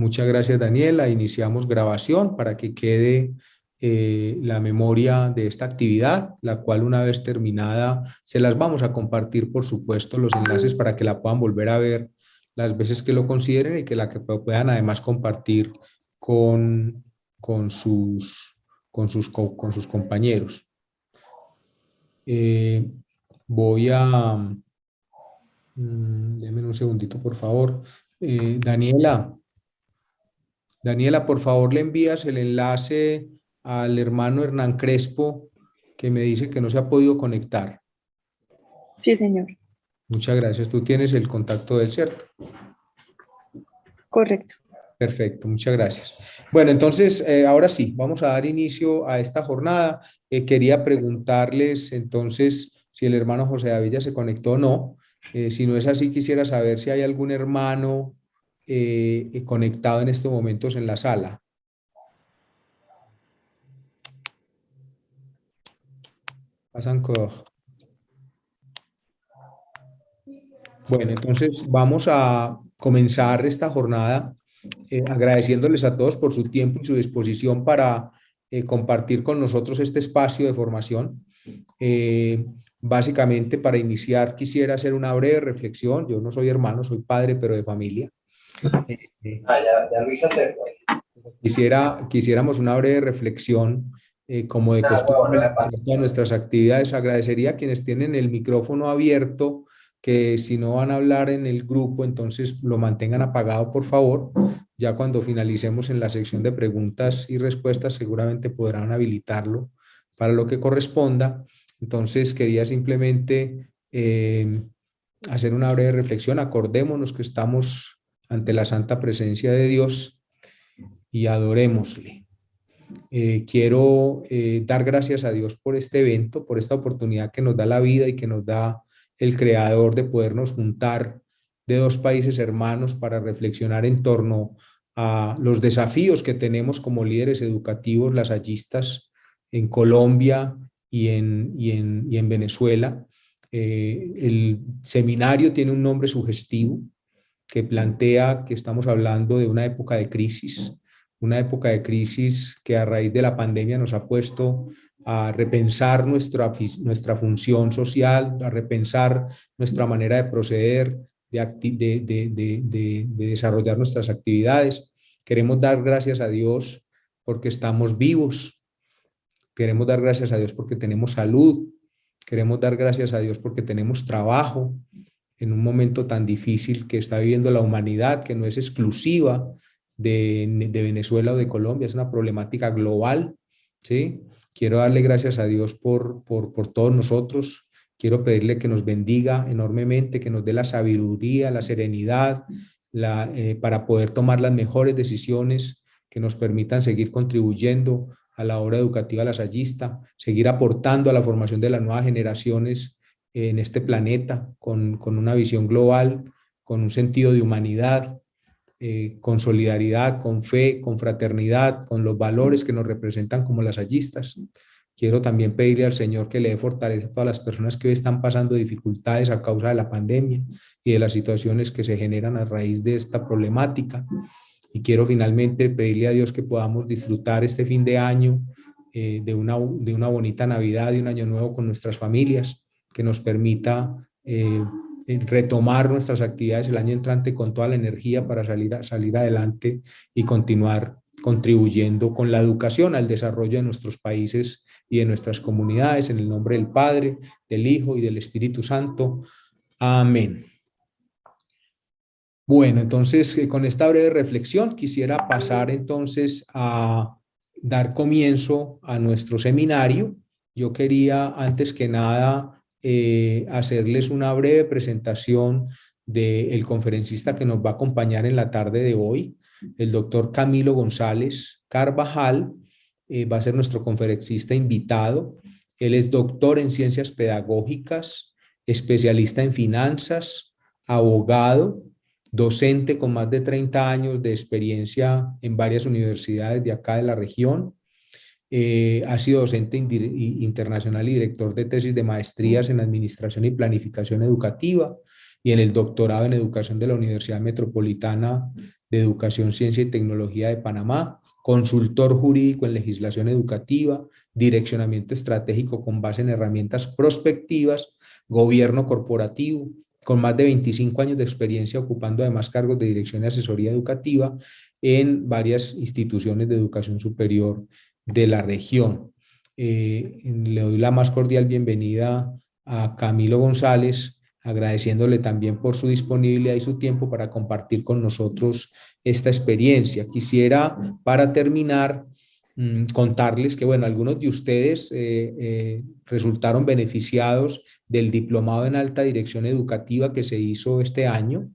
Muchas gracias, Daniela. Iniciamos grabación para que quede eh, la memoria de esta actividad, la cual una vez terminada se las vamos a compartir, por supuesto, los enlaces para que la puedan volver a ver las veces que lo consideren y que la que puedan además compartir con, con, sus, con, sus, con sus compañeros. Eh, voy a... Mm, denme un segundito, por favor. Eh, Daniela, Daniela, por favor, le envías el enlace al hermano Hernán Crespo, que me dice que no se ha podido conectar. Sí, señor. Muchas gracias. Tú tienes el contacto del ¿cierto? Correcto. Perfecto, muchas gracias. Bueno, entonces, eh, ahora sí, vamos a dar inicio a esta jornada. Eh, quería preguntarles, entonces, si el hermano José David ya se conectó o no. Eh, si no es así, quisiera saber si hay algún hermano conectado en estos momentos en la sala. Pasan Bueno, entonces vamos a comenzar esta jornada eh, agradeciéndoles a todos por su tiempo y su disposición para eh, compartir con nosotros este espacio de formación. Eh, básicamente, para iniciar, quisiera hacer una breve reflexión. Yo no soy hermano, soy padre, pero de familia. Ah, ya, ya Quisiera, quisiéramos una breve reflexión como de costumbre de nuestras actividades. Agradecería a quienes tienen el micrófono abierto que si no van a hablar en el grupo, entonces lo mantengan apagado, por favor. Ya cuando finalicemos en la sección de preguntas y respuestas, seguramente podrán habilitarlo para lo que corresponda. Entonces, quería simplemente eh, hacer una breve reflexión. Acordémonos que estamos ante la santa presencia de Dios y adorémosle. Eh, quiero eh, dar gracias a Dios por este evento, por esta oportunidad que nos da la vida y que nos da el creador de podernos juntar de dos países hermanos para reflexionar en torno a los desafíos que tenemos como líderes educativos lasallistas en Colombia y en, y en, Venezuela. Eh, el seminario tiene un nombre sugestivo que plantea que estamos hablando de una época de crisis, una época de crisis que a raíz de la pandemia nos ha puesto a repensar nuestra, nuestra función social, a repensar nuestra manera de proceder, de, de, desarrollar nuestras actividades. Queremos dar gracias a Dios porque estamos vivos. Queremos dar gracias a Dios porque tenemos salud. Queremos dar gracias a Dios porque tenemos trabajo en un momento tan difícil que está viviendo la humanidad, que no es exclusiva de, Venezuela o de Colombia, es una problemática global, ¿sí? Quiero darle gracias a Dios por, por, por todos nosotros. Quiero pedirle que nos bendiga enormemente, que nos dé la sabiduría, la serenidad, la, eh, para poder tomar las mejores decisiones que nos permitan seguir contribuyendo a la obra educativa lasallista, seguir aportando a la formación de las nuevas generaciones en este planeta con, con una visión global, con un sentido de humanidad, eh, con solidaridad, con fe, con fraternidad, con los valores que nos representan como las allistas. Quiero también pedirle al Señor que le dé fortaleza a todas las personas que hoy están pasando dificultades a causa de la pandemia y de las situaciones que se generan a raíz de esta problemática. Y quiero finalmente pedirle a Dios que podamos disfrutar este fin de año eh, de, una, de una bonita Navidad y un año nuevo con nuestras familias, que nos permita eh, retomar nuestras actividades el año entrante con toda la energía para salir, salir adelante y continuar contribuyendo con la educación al desarrollo de nuestros países y de nuestras comunidades, en el nombre del Padre, del Hijo y del Espíritu Santo. Amén. Bueno, entonces eh, con esta breve reflexión quisiera pasar entonces a dar comienzo a nuestro seminario. Yo quería antes que nada eh, hacerles una breve presentación del conferencista que nos va a acompañar en la tarde de hoy, el doctor Camilo González Carvajal, eh, va a ser nuestro conferencista invitado. Él es doctor en ciencias pedagógicas, especialista en finanzas, abogado, docente con más de 30 años de experiencia en varias universidades de acá de la región, eh, ha sido docente internacional y director de tesis de maestrías en Administración y Planificación Educativa y en el doctorado en Educación de la Universidad Metropolitana de Educación, Ciencia y Tecnología de Panamá, consultor jurídico en legislación educativa, direccionamiento estratégico con base en herramientas prospectivas, gobierno corporativo, con más de 25 años de experiencia ocupando además cargos de dirección y asesoría educativa en varias instituciones de educación superior de la región. Eh, le doy la más cordial bienvenida a Camilo González, agradeciéndole también por su disponibilidad y su tiempo para compartir con nosotros esta experiencia. Quisiera, para terminar, mm, contarles que, bueno, algunos de ustedes eh, eh, resultaron beneficiados del diplomado en alta dirección educativa que se hizo este año,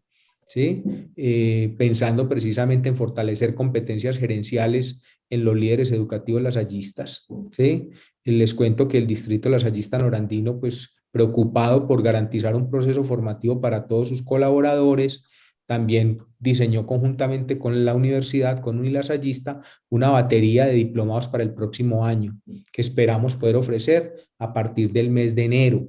¿sí? Eh, pensando precisamente en fortalecer competencias gerenciales en los líderes educativos lasallistas. ¿sí? Les cuento que el distrito lasallista norandino, pues preocupado por garantizar un proceso formativo para todos sus colaboradores, también diseñó conjuntamente con la universidad, con Unilasallista, una batería de diplomados para el próximo año, que esperamos poder ofrecer a partir del mes de enero.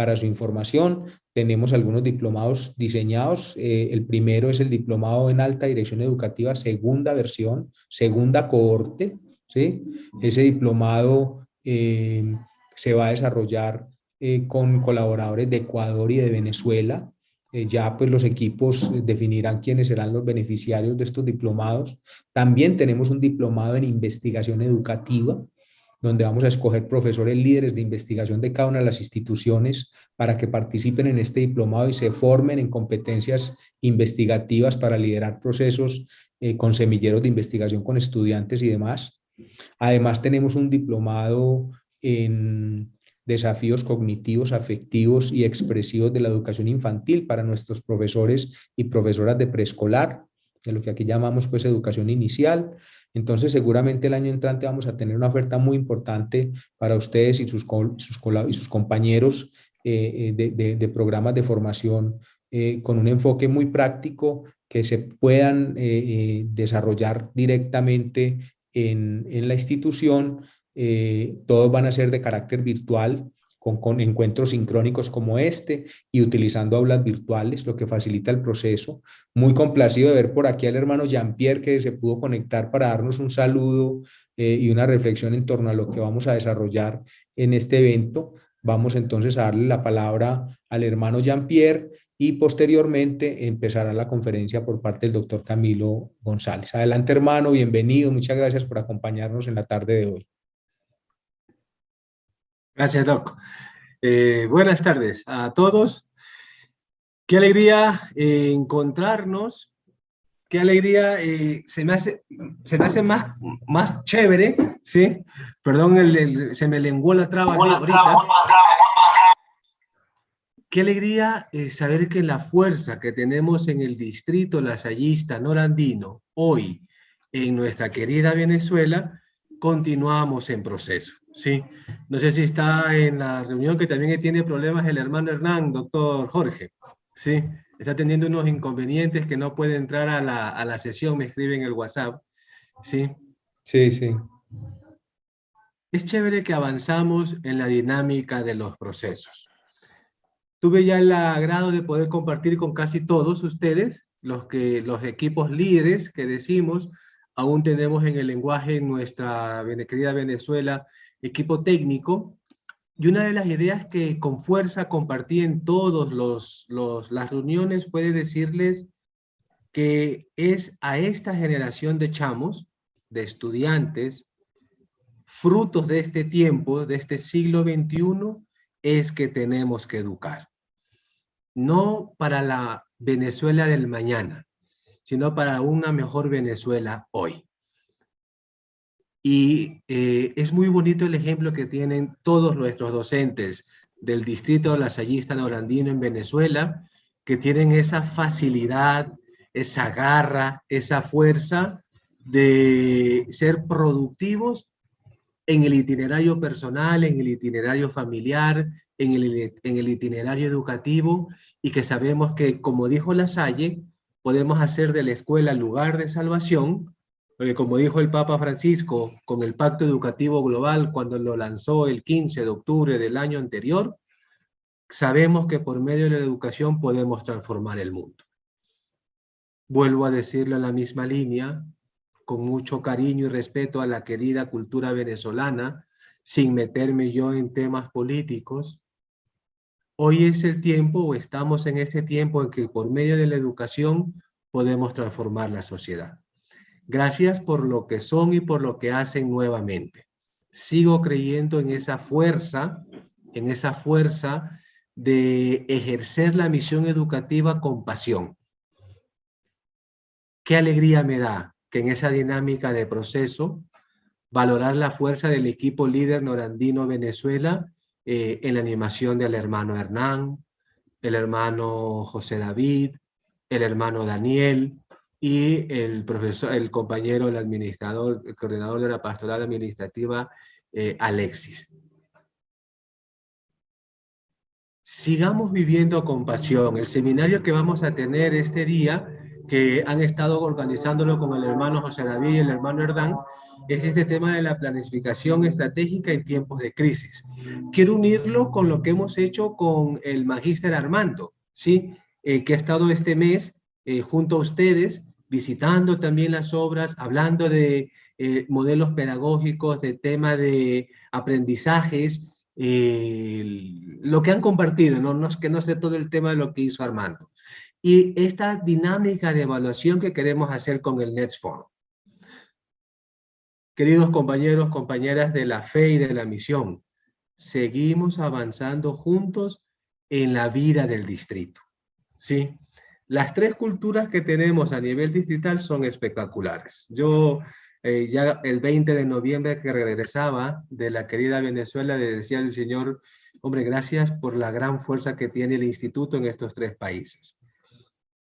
Para su información, tenemos algunos diplomados diseñados. Eh, el primero es el diplomado en alta dirección educativa, segunda versión, segunda cohorte. ¿sí? Ese diplomado eh, se va a desarrollar eh, con colaboradores de Ecuador y de Venezuela. ya pues los equipos definirán quiénes serán los beneficiarios de estos diplomados. También tenemos un diplomado en investigación educativa, donde vamos a escoger profesores líderes de investigación de cada una de las instituciones para que participen en este diplomado y se formen en competencias investigativas para liderar procesos eh, con semilleros de investigación con estudiantes y demás. Además tenemos un diplomado en desafíos cognitivos, afectivos y expresivos de la educación infantil para nuestros profesores y profesoras de preescolar, de lo que aquí llamamos pues educación inicial. Entonces, seguramente el año entrante vamos a tener una oferta muy importante para ustedes y sus, compañeros eh, eh, de, programas de formación eh, con un enfoque muy práctico que se puedan desarrollar directamente en, en la institución. todos van a ser de carácter virtual, con, encuentros sincrónicos como este y utilizando aulas virtuales, lo que facilita el proceso. Muy complacido de ver por aquí al hermano Jean-Pierre que se pudo conectar para darnos un saludo eh, y una reflexión en torno a lo que vamos a desarrollar en este evento. Vamos entonces a darle la palabra al hermano Jean-Pierre y posteriormente empezará la conferencia por parte del doctor Camilo González. Adelante hermano, bienvenido, muchas gracias por acompañarnos en la tarde de hoy. Gracias, Doc. Eh, buenas tardes a todos. Qué alegría eh, encontrarnos. Qué alegría, eh, se me hace, se me hace más, más chévere, ¿sí? Perdón, se me lenguó la traba ahorita. Qué alegría saber que la fuerza que tenemos en el distrito lasallista norandino hoy en nuestra querida Venezuela, continuamos en proceso. Sí, no sé si está en la reunión que también tiene problemas el hermano Hernán, doctor Jorge. Sí, está teniendo unos inconvenientes que no puede entrar a la, a la sesión, me escribe en el WhatsApp. Sí. Sí, sí. Es chévere que avanzamos en la dinámica de los procesos. Tuve ya el agrado de poder compartir con casi todos ustedes, los, que, los equipos líderes que decimos, aún tenemos en el lenguaje en nuestra querida Venezuela equipo técnico, y una de las ideas que con fuerza compartí en todas los, las reuniones puede decirles que es a esta generación de chamos, de estudiantes, frutos de este tiempo, de este siglo XXI, es que tenemos que educar. No para la Venezuela del mañana, sino para una mejor Venezuela hoy. Y eh, es muy bonito el ejemplo que tienen todos nuestros docentes del distrito lasallista norandino en Venezuela, que tienen esa facilidad, esa garra, esa fuerza de ser productivos en el itinerario personal, en el itinerario familiar, en el, en el itinerario educativo, y que sabemos que, como dijo La Salle, podemos hacer de la escuela lugar de salvación, porque como dijo el Papa Francisco con el Pacto Educativo Global cuando lo lanzó el 15 de octubre del año anterior, sabemos que por medio de la educación podemos transformar el mundo. Vuelvo a decirlo en la misma línea, con mucho cariño y respeto a la querida cultura venezolana, sin meterme yo en temas políticos. Hoy es el tiempo, o estamos en este tiempo en que por medio de la educación podemos transformar la sociedad. Gracias por lo que son y por lo que hacen nuevamente. Sigo creyendo en esa fuerza, en esa fuerza de ejercer la misión educativa con pasión. Qué alegría me da que en esa dinámica de proceso, valorar la fuerza del equipo líder norandino Venezuela eh, en la animación del hermano Hernán, el hermano José David, el hermano Daniel, y el profesor, el compañero, el administrador, el coordinador de la pastoral administrativa, eh, Alexis. Sigamos viviendo con pasión. El seminario que vamos a tener este día, que han estado organizándolo con el hermano José David y el hermano Herdán, es este tema de la planificación estratégica en tiempos de crisis. Quiero unirlo con lo que hemos hecho con el magíster Armando, ¿sí? Eh, que ha estado este mes eh, junto a ustedes visitando también las obras, hablando de eh, modelos pedagógicos, de tema de aprendizajes, eh, lo que han compartido, ¿no? no es que no sé todo el tema de lo que hizo Armando. Y esta dinámica de evaluación que queremos hacer con el Forum. Queridos compañeros, compañeras de la fe y de la misión, seguimos avanzando juntos en la vida del distrito. ¿sí? Las tres culturas que tenemos a nivel distrital son espectaculares. Yo eh, ya el 20 de noviembre que regresaba de la querida Venezuela le decía al Señor, hombre, gracias por la gran fuerza que tiene el instituto en estos tres países.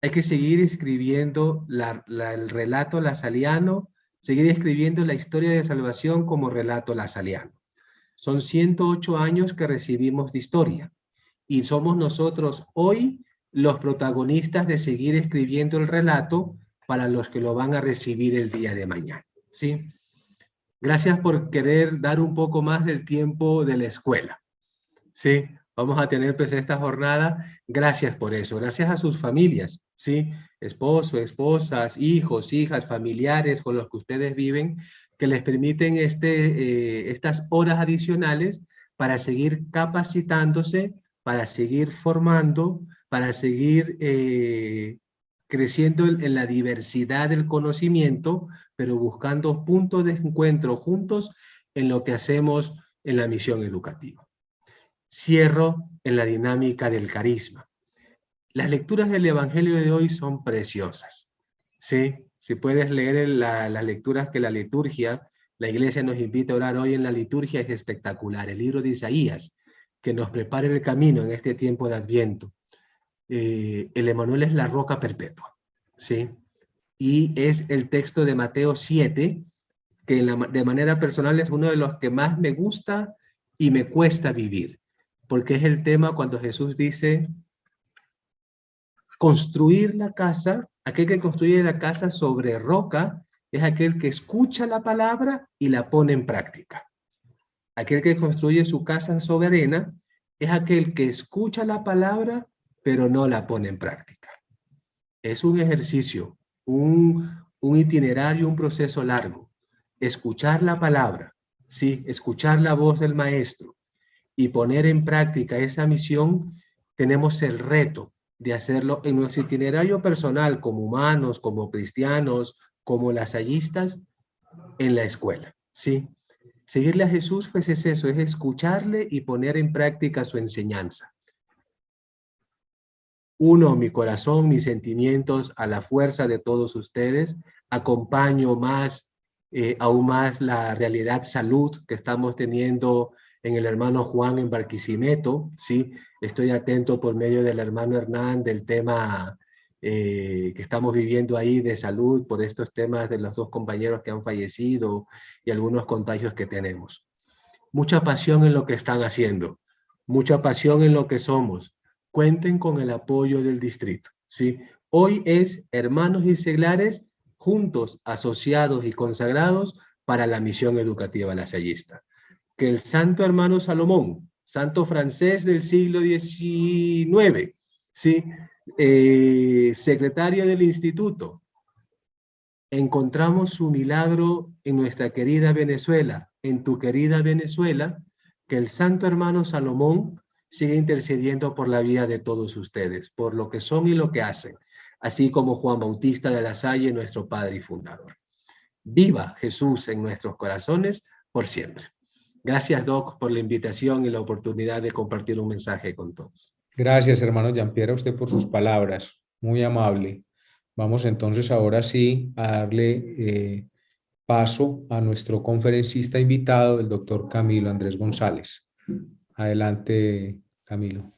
Hay que seguir escribiendo el relato lasaliano, seguir escribiendo la historia de salvación como relato lasaliano. Son 108 años que recibimos de historia y somos nosotros hoy los protagonistas de seguir escribiendo el relato para los que lo van a recibir el día de mañana. ¿sí? Gracias por querer dar un poco más del tiempo de la escuela. ¿sí? Vamos a tener pues esta jornada. Gracias por eso. Gracias a sus familias, ¿sí? Esposo, esposas, hijos, hijas, familiares con los que ustedes viven, que les permiten este, eh, estas horas adicionales para seguir capacitándose, para seguir formando, para seguir eh, creciendo en, la diversidad del conocimiento, pero buscando puntos de encuentro juntos en lo que hacemos en la misión educativa. Cierro en la dinámica del carisma. Las lecturas del Evangelio de hoy son preciosas. ¿sí? Si puedes leer las lecturas que la liturgia, la iglesia nos invita a orar hoy en la liturgia, es espectacular. El libro de Isaías, que nos prepare el camino en este tiempo de Adviento. Eh, el Emanuel es la roca perpetua, ¿sí? Y es el texto de Mateo 7, que de manera personal es uno de los que más me gusta y me cuesta vivir, porque es el tema cuando Jesús dice, construir la casa, aquel que construye la casa sobre roca, es aquel que escucha la palabra y la pone en práctica. Aquel que construye su casa sobre arena es aquel que escucha la palabra pero no la pone en práctica. Es un ejercicio, un, itinerario, un proceso largo. Escuchar la palabra, sí, escuchar la voz del maestro y poner en práctica esa misión, tenemos el reto de hacerlo en nuestro itinerario personal como humanos, como cristianos, como lasallistas, en la escuela, ¿sí? Seguirle a Jesús, pues es eso, es escucharle y poner en práctica su enseñanza uno mi corazón, mis sentimientos a la fuerza de todos ustedes, acompaño más, eh, aún más la realidad salud que estamos teniendo en el hermano Juan en Barquisimeto, ¿sí? Estoy atento por medio del hermano Hernán del tema eh, que estamos viviendo ahí de salud por estos temas de los dos compañeros que han fallecido y algunos contagios que tenemos. Mucha pasión en lo que están haciendo, mucha pasión en lo que somos, cuenten con el apoyo del distrito. ¿sí? Hoy es hermanos y seglares juntos, asociados y consagrados para la misión educativa lasallista. Que el santo hermano Salomón, santo francés del siglo XIX, ¿sí? Eh, secretaria del instituto, encontramos su milagro en nuestra querida Venezuela, en tu querida Venezuela, que el santo hermano Salomón sigue intercediendo por la vida de todos ustedes, por lo que son y lo que hacen, así como Juan Bautista de la Salle, nuestro padre y fundador. Viva Jesús en nuestros corazones por siempre. Gracias, Doc, por la invitación y la oportunidad de compartir un mensaje con todos. Gracias, hermano Jean-Pierre, a usted por sus palabras. Muy amable. Vamos entonces ahora sí a darle eh, paso a nuestro conferencista invitado, el doctor Camilo Andrés González. Adelante, Camilo.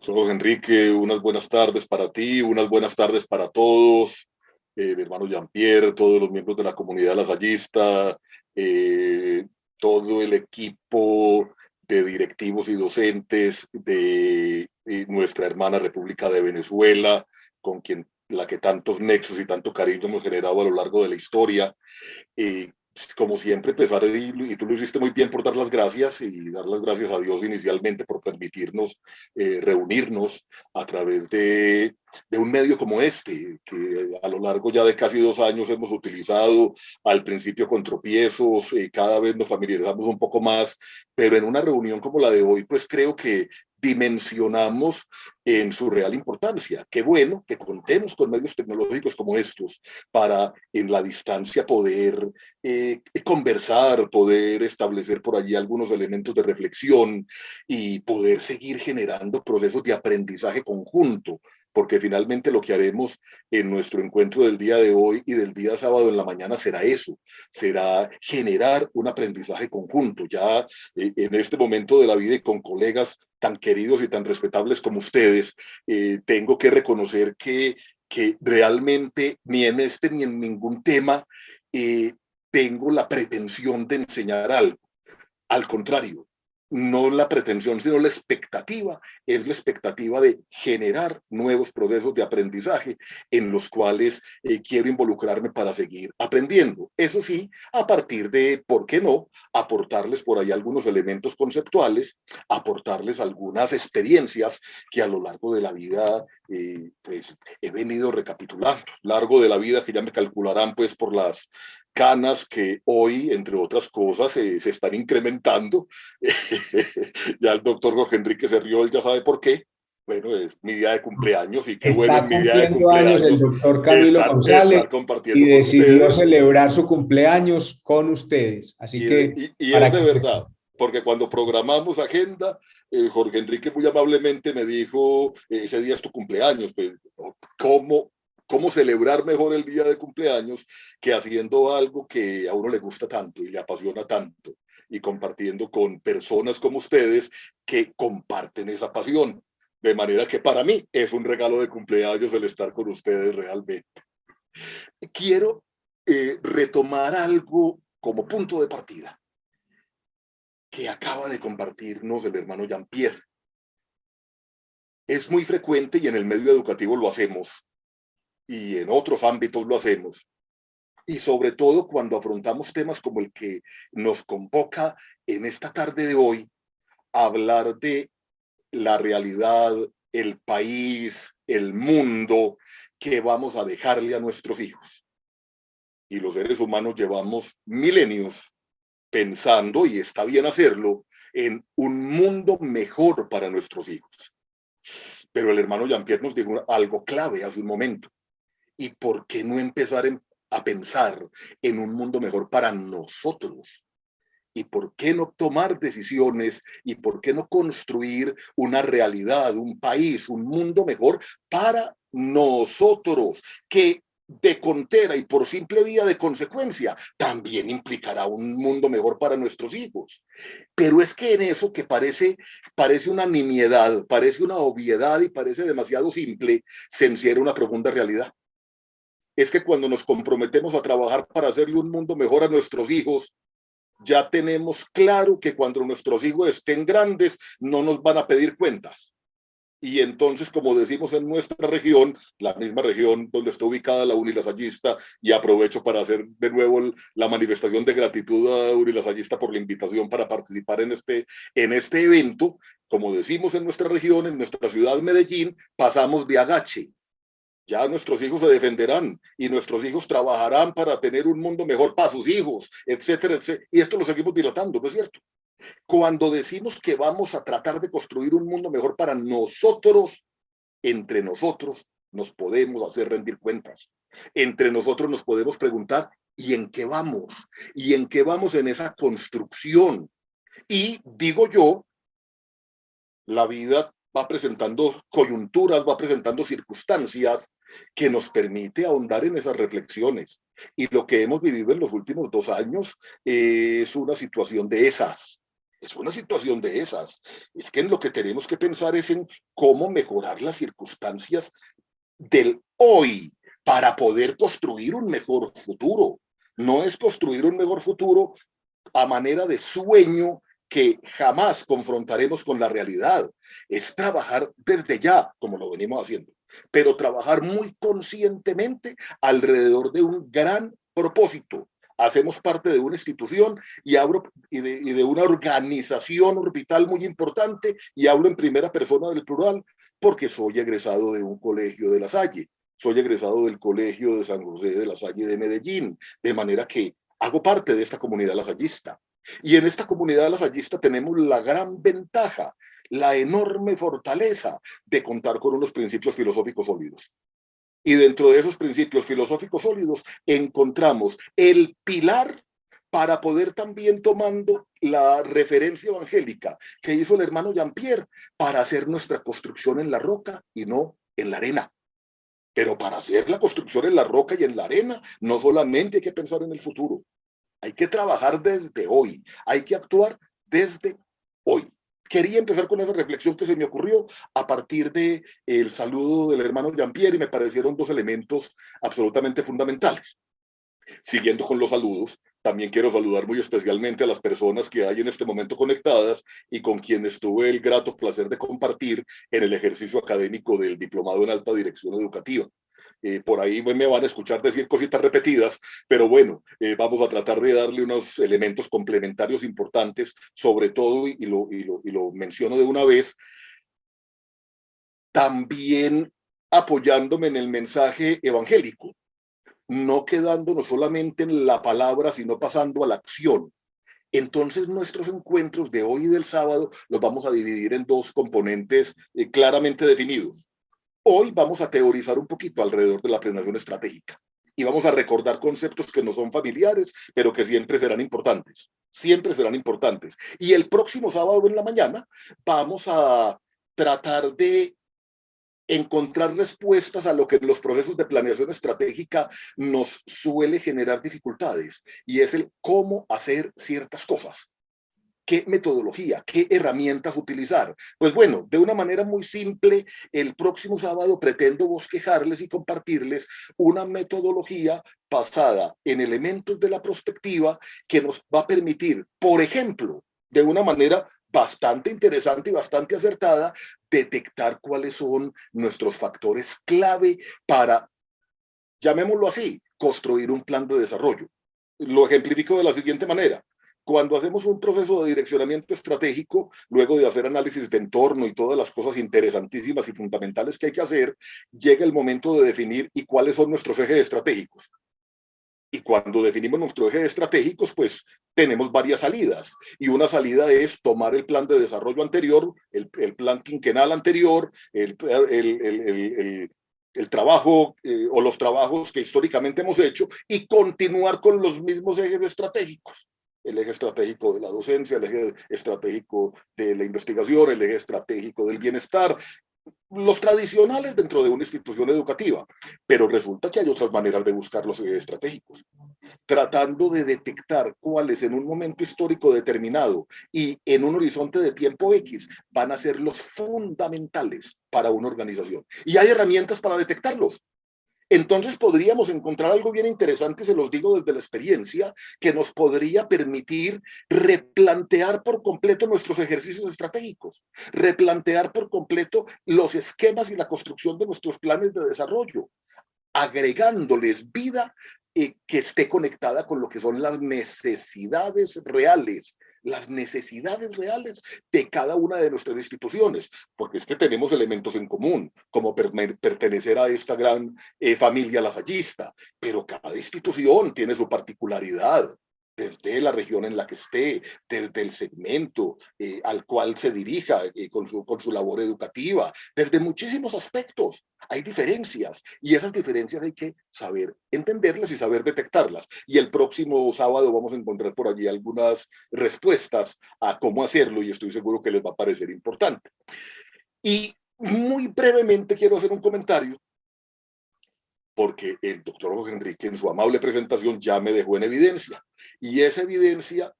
Solo Enrique, unas buenas tardes para ti, unas buenas tardes para todos, eh, mi hermano Jean-Pierre, todos los miembros de la comunidad lasallista, eh, todo el equipo de directivos y docentes de, de nuestra hermana República de Venezuela, con quien la que tantos nexos y tanto cariño hemos generado a lo largo de la historia. y como siempre, empezar, y, y, tú lo hiciste muy bien por dar las gracias y dar las gracias a Dios inicialmente por permitirnos eh, reunirnos a través de, de, un medio como este, que a lo largo ya de casi dos años hemos utilizado al principio con tropiezos, eh, cada vez nos familiarizamos un poco más, pero en una reunión como la de hoy, pues creo que dimensionamos en su real importancia. Qué bueno que contemos con medios tecnológicos como estos para en la distancia poder eh, conversar, poder establecer por allí algunos elementos de reflexión y poder seguir generando procesos de aprendizaje conjunto porque finalmente lo que haremos en nuestro encuentro del día de hoy y del día sábado en la mañana será eso, será generar un aprendizaje conjunto. Ya eh, en este momento de la vida y con colegas tan queridos y tan respetables como ustedes, eh, tengo que reconocer que, que realmente ni en este ni en ningún tema eh, tengo la pretensión de enseñar algo. Al contrario, no la pretensión, sino la expectativa, es la expectativa de generar nuevos procesos de aprendizaje en los cuales eh, quiero involucrarme para seguir aprendiendo. Eso sí, a partir de, ¿por qué no?, aportarles por ahí algunos elementos conceptuales, aportarles algunas experiencias que a lo largo de la vida eh, pues he venido recapitulando, largo de la vida que ya me calcularán pues por las canas que hoy, entre otras cosas, se están incrementando. ya el doctor Jorge Enrique se rió, él ya sabe por qué. Bueno, es mi día de cumpleaños y qué bueno mi día de cumpleaños. el doctor Camilo González y decidió celebrar su cumpleaños con ustedes. Así que... Y, y es de verdad, porque cuando programamos agenda, eh, Jorge Enrique muy amablemente me dijo, ese día es tu cumpleaños, pues, ¿cómo, cómo celebrar mejor el día de cumpleaños que haciendo algo que a uno le gusta tanto y le apasiona tanto y compartiendo con personas como ustedes que comparten esa pasión. De manera que para mí es un regalo de cumpleaños el estar con ustedes realmente. Quiero eh, retomar algo como punto de partida que acaba de compartirnos el hermano Jean-Pierre. Es muy frecuente y en el medio educativo lo hacemos y en otros ámbitos lo hacemos. Y sobre todo cuando afrontamos temas como el que nos convoca en esta tarde de hoy, hablar de la realidad, el país, el mundo que vamos a dejarle a nuestros hijos. Y los seres humanos llevamos milenios pensando, y está bien hacerlo, en un mundo mejor para nuestros hijos. Pero el hermano Jean-Pierre nos dijo algo clave hace un momento. ¿Y por qué no empezar a pensar en un mundo mejor para nosotros? ¿Y por qué no tomar decisiones? ¿Y por qué no construir una realidad, un país, un mundo mejor para nosotros? Que de contera y por simple vía de consecuencia, también implicará un mundo mejor para nuestros hijos. Pero es que en eso que parece, parece una nimiedad, parece una obviedad y parece demasiado simple, se encierra una profunda realidad es que cuando nos comprometemos a trabajar para hacerle un mundo mejor a nuestros hijos, ya tenemos claro que cuando nuestros hijos estén grandes no nos van a pedir cuentas. Y entonces, como decimos en nuestra región, la misma región donde está ubicada la Unilasallista, y aprovecho para hacer de nuevo la manifestación de gratitud a Unilasallista por la invitación para participar en este, en este evento, como decimos en nuestra región, en nuestra ciudad Medellín, pasamos de agache. Ya nuestros hijos se defenderán y nuestros hijos trabajarán para tener un mundo mejor para sus hijos, etcétera, etcétera. Y esto lo seguimos dilatando, ¿no es cierto? Cuando decimos que vamos a tratar de construir un mundo mejor para nosotros, entre nosotros nos podemos hacer rendir cuentas. Entre nosotros nos podemos preguntar, ¿y en qué vamos? ¿Y en qué vamos en esa construcción? Y digo yo, la vida va presentando coyunturas, va presentando circunstancias que nos permite ahondar en esas reflexiones. Y lo que hemos vivido en los últimos dos años es una situación de esas. Es una situación de esas. Es que en lo que tenemos que pensar es en cómo mejorar las circunstancias del hoy para poder construir un mejor futuro. No es construir un mejor futuro a manera de sueño que jamás confrontaremos con la realidad. Es trabajar desde ya, como lo venimos haciendo, pero trabajar muy conscientemente alrededor de un gran propósito. Hacemos parte de una institución y, hablo, y, de, y de una organización orbital muy importante y hablo en primera persona del plural porque soy egresado de un colegio de La Salle, soy egresado del colegio de San José de La Salle de Medellín, de manera que hago parte de esta comunidad lasallista. Y en esta comunidad lasallista tenemos la gran ventaja, la enorme fortaleza de contar con unos principios filosóficos sólidos. Y dentro de esos principios filosóficos sólidos encontramos el pilar para poder también tomando la referencia evangélica que hizo el hermano Jean-Pierre para hacer nuestra construcción en la roca y no en la arena. Pero para hacer la construcción en la roca y en la arena, no solamente hay que pensar en el futuro, hay que trabajar desde hoy, hay que actuar desde hoy. Quería empezar con esa reflexión que se me ocurrió a partir de el saludo del hermano Jean-Pierre y me parecieron dos elementos absolutamente fundamentales. Siguiendo con los saludos, también quiero saludar muy especialmente a las personas que hay en este momento conectadas y con quienes tuve el grato placer de compartir en el ejercicio académico del Diplomado en Alta Dirección Educativa. Eh, por ahí me van a escuchar decir cositas repetidas, pero bueno, eh, vamos a tratar de darle unos elementos complementarios importantes, sobre todo, y lo, menciono de una vez, también apoyándome en el mensaje evangélico, no quedándonos solamente en la palabra, sino pasando a la acción. Entonces nuestros encuentros de hoy y del sábado los vamos a dividir en dos componentes eh, claramente definidos. Hoy vamos a teorizar un poquito alrededor de la planeación estratégica y vamos a recordar conceptos que no son familiares, pero que siempre serán importantes. Siempre serán importantes. Y el próximo sábado en la mañana vamos a tratar de encontrar respuestas a lo que en los procesos de planeación estratégica nos suele generar dificultades, y es el cómo hacer ciertas cosas qué metodología, qué herramientas utilizar. Pues bueno, de una manera muy simple, el próximo sábado pretendo bosquejarles y compartirles una metodología basada en elementos de la perspectiva que nos va a permitir, por ejemplo, de una manera bastante interesante y bastante acertada, detectar cuáles son nuestros factores clave para, llamémoslo así, construir un plan de desarrollo. Lo ejemplifico de la siguiente manera cuando hacemos un proceso de direccionamiento estratégico, luego de hacer análisis de entorno y todas las cosas interesantísimas y fundamentales que hay que hacer, llega el momento de definir y cuáles son nuestros ejes estratégicos. Y cuando definimos nuestros ejes estratégicos, pues tenemos varias salidas. Y una salida es tomar el plan de desarrollo anterior, el, plan quinquenal anterior, el, el trabajo eh, o los trabajos que históricamente hemos hecho y continuar con los mismos ejes estratégicos el eje estratégico de la docencia, el eje estratégico de la investigación, el eje estratégico del bienestar, los tradicionales dentro de una institución educativa, pero resulta que hay otras maneras de buscar los estratégicos, tratando de detectar cuáles en un momento histórico determinado y en un horizonte de tiempo X van a ser los fundamentales para una organización. Y hay herramientas para detectarlos entonces podríamos encontrar algo bien interesante, se los digo desde la experiencia, que nos podría permitir replantear por completo nuestros ejercicios estratégicos, replantear por completo los esquemas y la construcción de nuestros planes de desarrollo, agregándoles vida eh, que esté conectada con lo que son las necesidades reales las necesidades reales de cada una de nuestras instituciones, porque es que tenemos elementos en común, como pertenecer a esta gran eh, familia lasallista, pero cada institución tiene su particularidad, desde la región en la que esté, desde el segmento eh, al cual se dirija eh, con, su, con su labor educativa, desde muchísimos aspectos. Hay diferencias y esas diferencias hay que saber entenderlas y saber detectarlas. Y el próximo sábado vamos a encontrar por allí algunas respuestas a cómo hacerlo y estoy seguro que les va a parecer importante. Y muy brevemente quiero hacer un comentario porque el doctor José Enrique en su amable presentación ya me dejó en evidencia. Y esa evidencia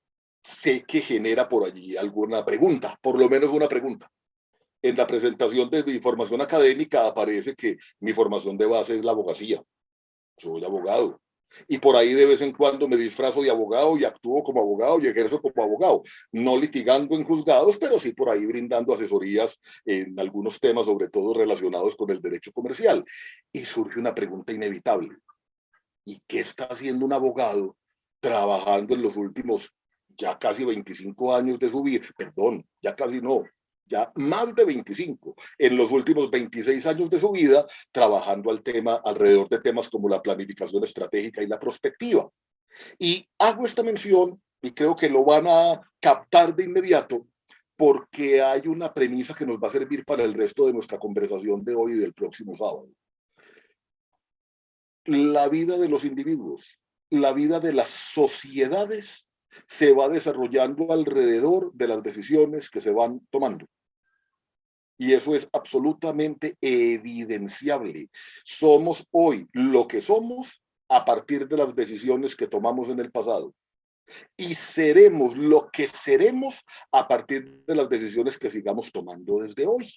sé que genera por allí alguna pregunta, por lo menos una pregunta. En la presentación de mi formación académica aparece que mi formación de base es la abogacía. Soy abogado y por ahí de vez en cuando me disfrazo de abogado y actúo como abogado y ejerzo como abogado, no litigando en juzgados, pero sí por ahí brindando asesorías en algunos temas, sobre todo relacionados con el derecho comercial. Y surge una pregunta inevitable. ¿Y qué está haciendo un abogado trabajando en los últimos ya casi 25 años de su vida? Perdón, ya casi no, ya más de 25, en los últimos 26 años de su vida, trabajando al tema, alrededor de temas como la planificación estratégica y la prospectiva. Y hago esta mención, y creo que lo van a captar de inmediato, porque hay una premisa que nos va a servir para el resto de nuestra conversación de hoy y del próximo sábado. La vida de los individuos, la vida de las sociedades se va desarrollando alrededor de las decisiones que se van tomando. Y eso es absolutamente evidenciable. Somos hoy lo que somos a partir de las decisiones que tomamos en el pasado. Y seremos lo que seremos a partir de las decisiones que sigamos tomando desde hoy.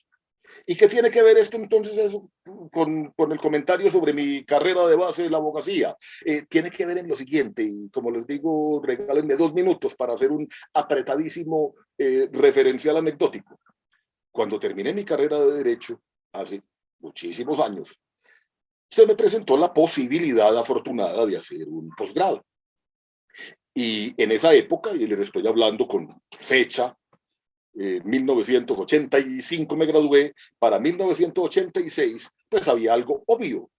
¿Y qué tiene que ver esto entonces eso con, con, el comentario sobre mi carrera de base de la abogacía? Eh, tiene que ver en lo siguiente, y como les digo, regálenme dos minutos para hacer un apretadísimo eh, referencial anecdótico cuando terminé mi carrera de Derecho, hace muchísimos años, se me presentó la posibilidad afortunada de hacer un posgrado. Y en esa época, y les estoy hablando con fecha, eh, 1985 me gradué, para 1986, pues había algo obvio.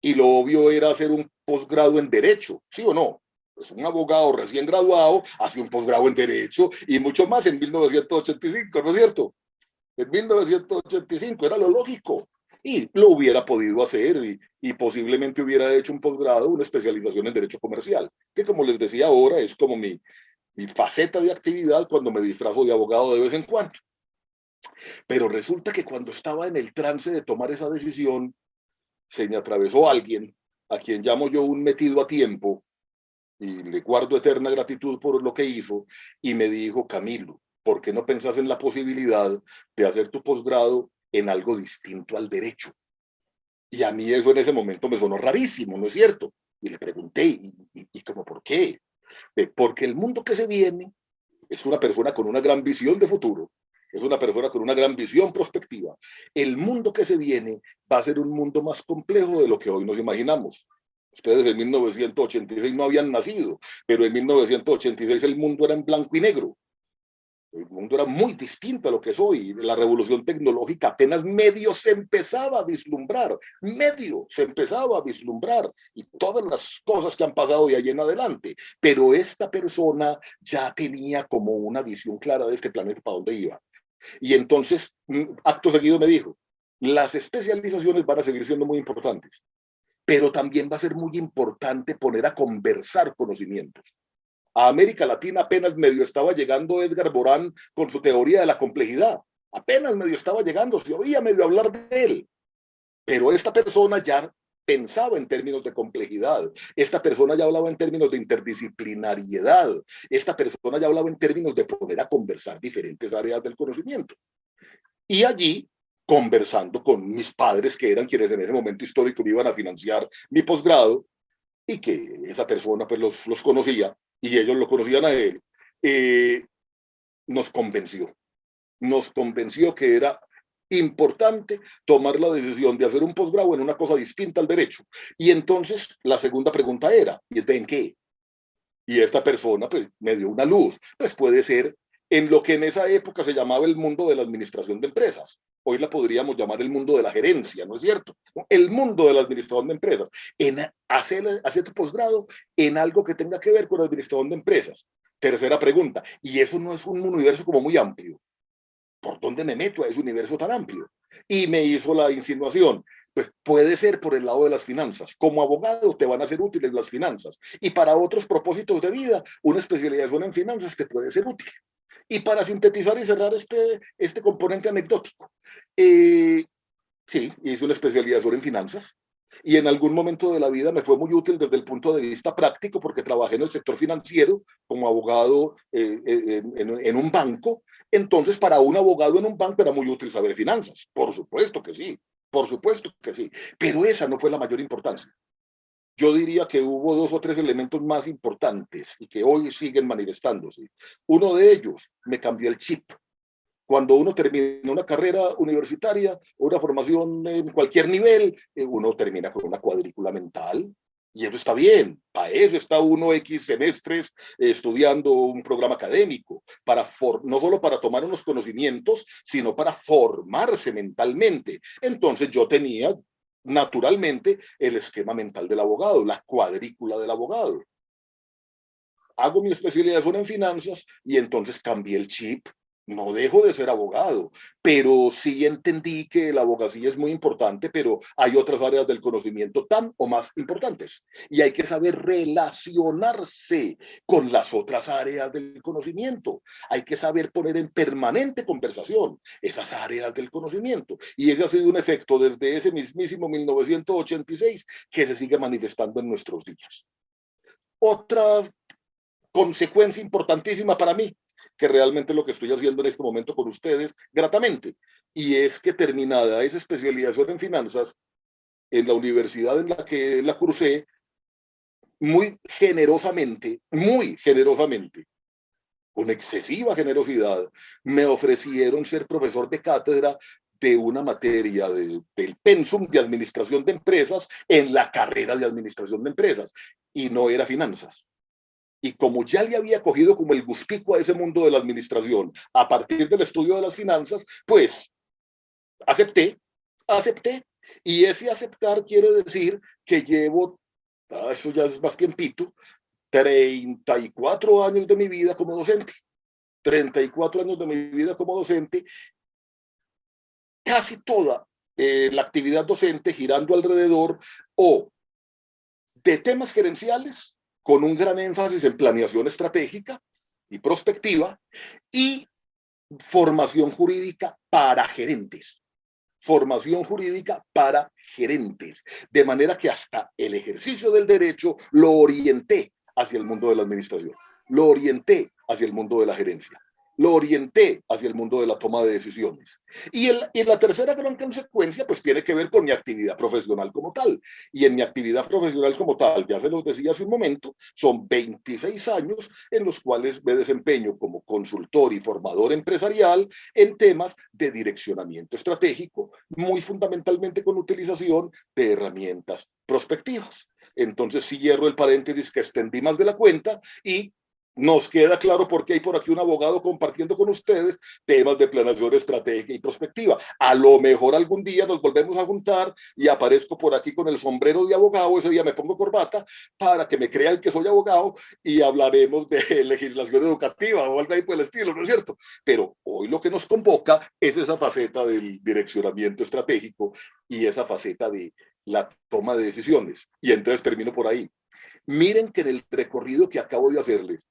Y lo obvio era hacer un posgrado en Derecho, ¿sí o no? Pues un abogado recién graduado hace un posgrado en Derecho y mucho más en 1985, ¿no es cierto? En 1985, era lo lógico. Y lo hubiera podido hacer y, y, posiblemente hubiera hecho un posgrado, una especialización en Derecho Comercial, que como les decía ahora es como mi, mi faceta de actividad cuando me disfrazo de abogado de vez en cuando. Pero resulta que cuando estaba en el trance de tomar esa decisión, se me atravesó alguien a quien llamo yo un metido a tiempo y le guardo eterna gratitud por lo que hizo y me dijo, Camilo, ¿por qué no pensás en la posibilidad de hacer tu posgrado en algo distinto al derecho? Y a mí eso en ese momento me sonó rarísimo, ¿no es cierto? Y le pregunté, ¿y, y, cómo por qué? Porque el mundo que se viene es una persona con una gran visión de futuro, es una persona con una gran visión prospectiva. El mundo que se viene va a ser un mundo más complejo de lo que hoy nos imaginamos. Ustedes en 1986 no habían nacido, pero en 1986 el mundo era en blanco y negro. El mundo era muy distinto a lo que es hoy. La revolución tecnológica apenas medio se empezaba a vislumbrar, medio se empezaba a vislumbrar y todas las cosas que han pasado de ahí en adelante. Pero esta persona ya tenía como una visión clara de este planeta para dónde iba. Y entonces, mm, acto seguido me dijo, las especializaciones van a seguir siendo muy importantes, pero también va a ser muy importante poner a conversar conocimientos a América Latina apenas medio estaba llegando Edgar Borán con su teoría de la complejidad. Apenas medio estaba llegando, se oía medio hablar de él. Pero esta persona ya pensaba en términos de complejidad. Esta persona ya hablaba en términos de interdisciplinariedad. Esta persona ya hablaba en términos de poner a conversar diferentes áreas del conocimiento. Y allí, conversando con mis padres, que eran quienes en ese momento histórico me iban a financiar mi posgrado, y que esa persona pues los, los conocía, y ellos lo conocían a él, eh, nos convenció. Nos convenció que era importante tomar la decisión de hacer un posgrado en una cosa distinta al derecho. Y entonces la segunda pregunta era, ¿y en qué? Y esta persona pues me dio una luz. Pues puede ser en lo que en esa época se llamaba el mundo de la administración de empresas. Hoy la podríamos llamar el mundo de la gerencia, ¿no es cierto? El mundo de la administración de empresas. En hacer, hacer tu posgrado en algo que tenga que ver con la administración de empresas. Tercera pregunta, y eso no es un universo como muy amplio. ¿Por dónde me meto a ese universo tan amplio? Y me hizo la insinuación, pues puede ser por el lado de las finanzas. Como abogado te van a ser útiles las finanzas. Y para otros propósitos de vida, una especialización en finanzas te puede ser útil. Y para sintetizar y cerrar este, este componente anecdótico, eh, sí, hice una especialización en finanzas y en algún momento de la vida me fue muy útil desde el punto de vista práctico porque trabajé en el sector financiero como abogado eh, eh, en, en, un banco. Entonces, para un abogado en un banco era muy útil saber finanzas. Por supuesto que sí, por supuesto que sí. Pero esa no fue la mayor importancia yo diría que hubo dos o tres elementos más importantes y que hoy siguen manifestándose. Uno de ellos, me cambió el chip. Cuando uno termina una carrera universitaria una formación en cualquier nivel, eh, uno termina con una cuadrícula mental, y eso está bien, para eso está uno X semestres estudiando un programa académico, para no solo para tomar unos conocimientos, sino para formarse mentalmente. Entonces yo tenía naturalmente el esquema mental del abogado, la cuadrícula del abogado. Hago mi especialización en finanzas y entonces cambié el chip no dejo de ser abogado, pero sí entendí que la abogacía es muy importante, pero hay otras áreas del conocimiento tan o más importantes. Y hay que saber relacionarse con las otras áreas del conocimiento. Hay que saber poner en permanente conversación esas áreas del conocimiento. Y ese ha sido un efecto desde ese mismísimo 1986 que se sigue manifestando en nuestros días. Otra consecuencia importantísima para mí que realmente lo que estoy haciendo en este momento con ustedes gratamente. Y es que terminada esa especialización en finanzas, en la universidad en la que la cursé, muy generosamente, muy generosamente, con excesiva generosidad, me ofrecieron ser profesor de cátedra de una materia del pensum de administración de empresas en la carrera de administración de empresas y no era finanzas. Y como ya le había cogido como el gustico a ese mundo de la administración a partir del estudio de las finanzas, pues acepté, acepté. Y ese aceptar quiere decir que llevo, ah, eso ya es más tiempito, 34 años de mi vida como docente. 34 años de mi vida como docente. Casi toda eh, la actividad docente girando alrededor o de temas gerenciales con un gran énfasis en planeación estratégica y prospectiva y formación jurídica para gerentes. Formación jurídica para gerentes. De manera que hasta el ejercicio del derecho lo orienté hacia el mundo de la administración. Lo orienté hacia el mundo de la gerencia lo orienté hacia el mundo de la toma de decisiones. Y, el, y, la tercera gran consecuencia, pues tiene que ver con mi actividad profesional como tal. Y en mi actividad profesional como tal, ya se los decía hace un momento, son 26 años en los cuales me desempeño como consultor y formador empresarial en temas de direccionamiento estratégico, muy fundamentalmente con utilización de herramientas prospectivas. Entonces, si el paréntesis que extendí más de la cuenta y nos queda claro por qué hay por aquí un abogado compartiendo con ustedes temas de planeación estratégica y prospectiva. A lo mejor algún día nos volvemos a juntar y aparezco por aquí con el sombrero de abogado, ese día me pongo corbata para que me crean que soy abogado y hablaremos de legislación educativa o algo ahí por el estilo, ¿no es cierto? Pero hoy lo que nos convoca es esa faceta del direccionamiento estratégico y esa faceta de la toma de decisiones. Y entonces termino por ahí. Miren que en el recorrido que acabo de hacerles,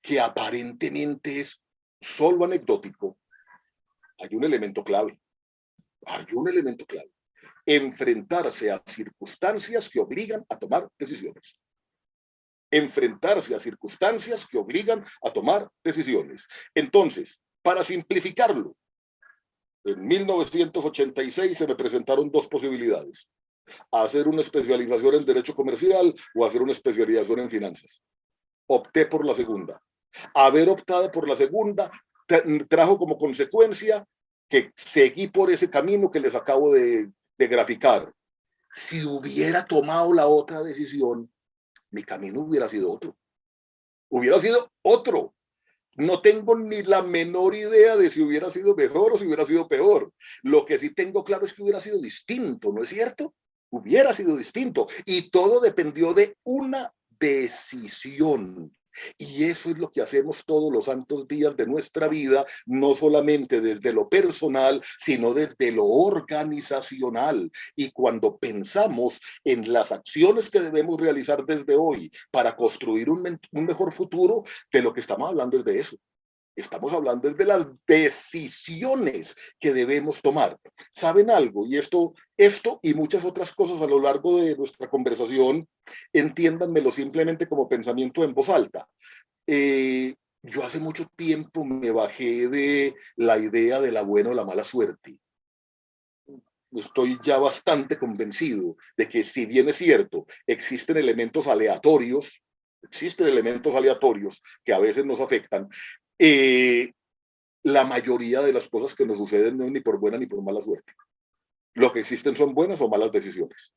que aparentemente es solo anecdótico, hay un elemento clave. Hay un elemento clave. Enfrentarse a circunstancias que obligan a tomar decisiones. Enfrentarse a circunstancias que obligan a tomar decisiones. Entonces, para simplificarlo, en 1986 se me presentaron dos posibilidades. Hacer una especialización en Derecho Comercial o hacer una especialización en Finanzas opté por la segunda. Haber optado por la segunda trajo como consecuencia que seguí por ese camino que les acabo de, graficar. Si hubiera tomado la otra decisión, mi camino hubiera sido otro. hubiera sido otro. No tengo ni la menor idea de si hubiera sido mejor o si hubiera sido peor. Lo que sí tengo claro es que hubiera sido distinto, ¿no es cierto? Hubiera sido distinto. Y todo dependió de una decisión. Y eso es lo que hacemos todos los santos días de nuestra vida, no solamente desde lo personal, sino desde lo organizacional. Y cuando pensamos en las acciones que debemos realizar desde hoy para construir un, mejor futuro, de lo que estamos hablando es de eso. Estamos hablando de las decisiones que debemos tomar. ¿Saben algo? Y esto, esto y muchas otras cosas a lo largo de nuestra conversación, entiéndanmelo simplemente como pensamiento en voz alta. Eh, yo hace mucho tiempo me bajé de la idea de la buena o la mala suerte. Estoy ya bastante convencido de que si bien es cierto, existen elementos aleatorios, existen elementos aleatorios que a veces nos afectan, eh, la mayoría de las cosas que nos suceden no es ni por buena ni por mala suerte. Lo que existen son buenas o malas decisiones.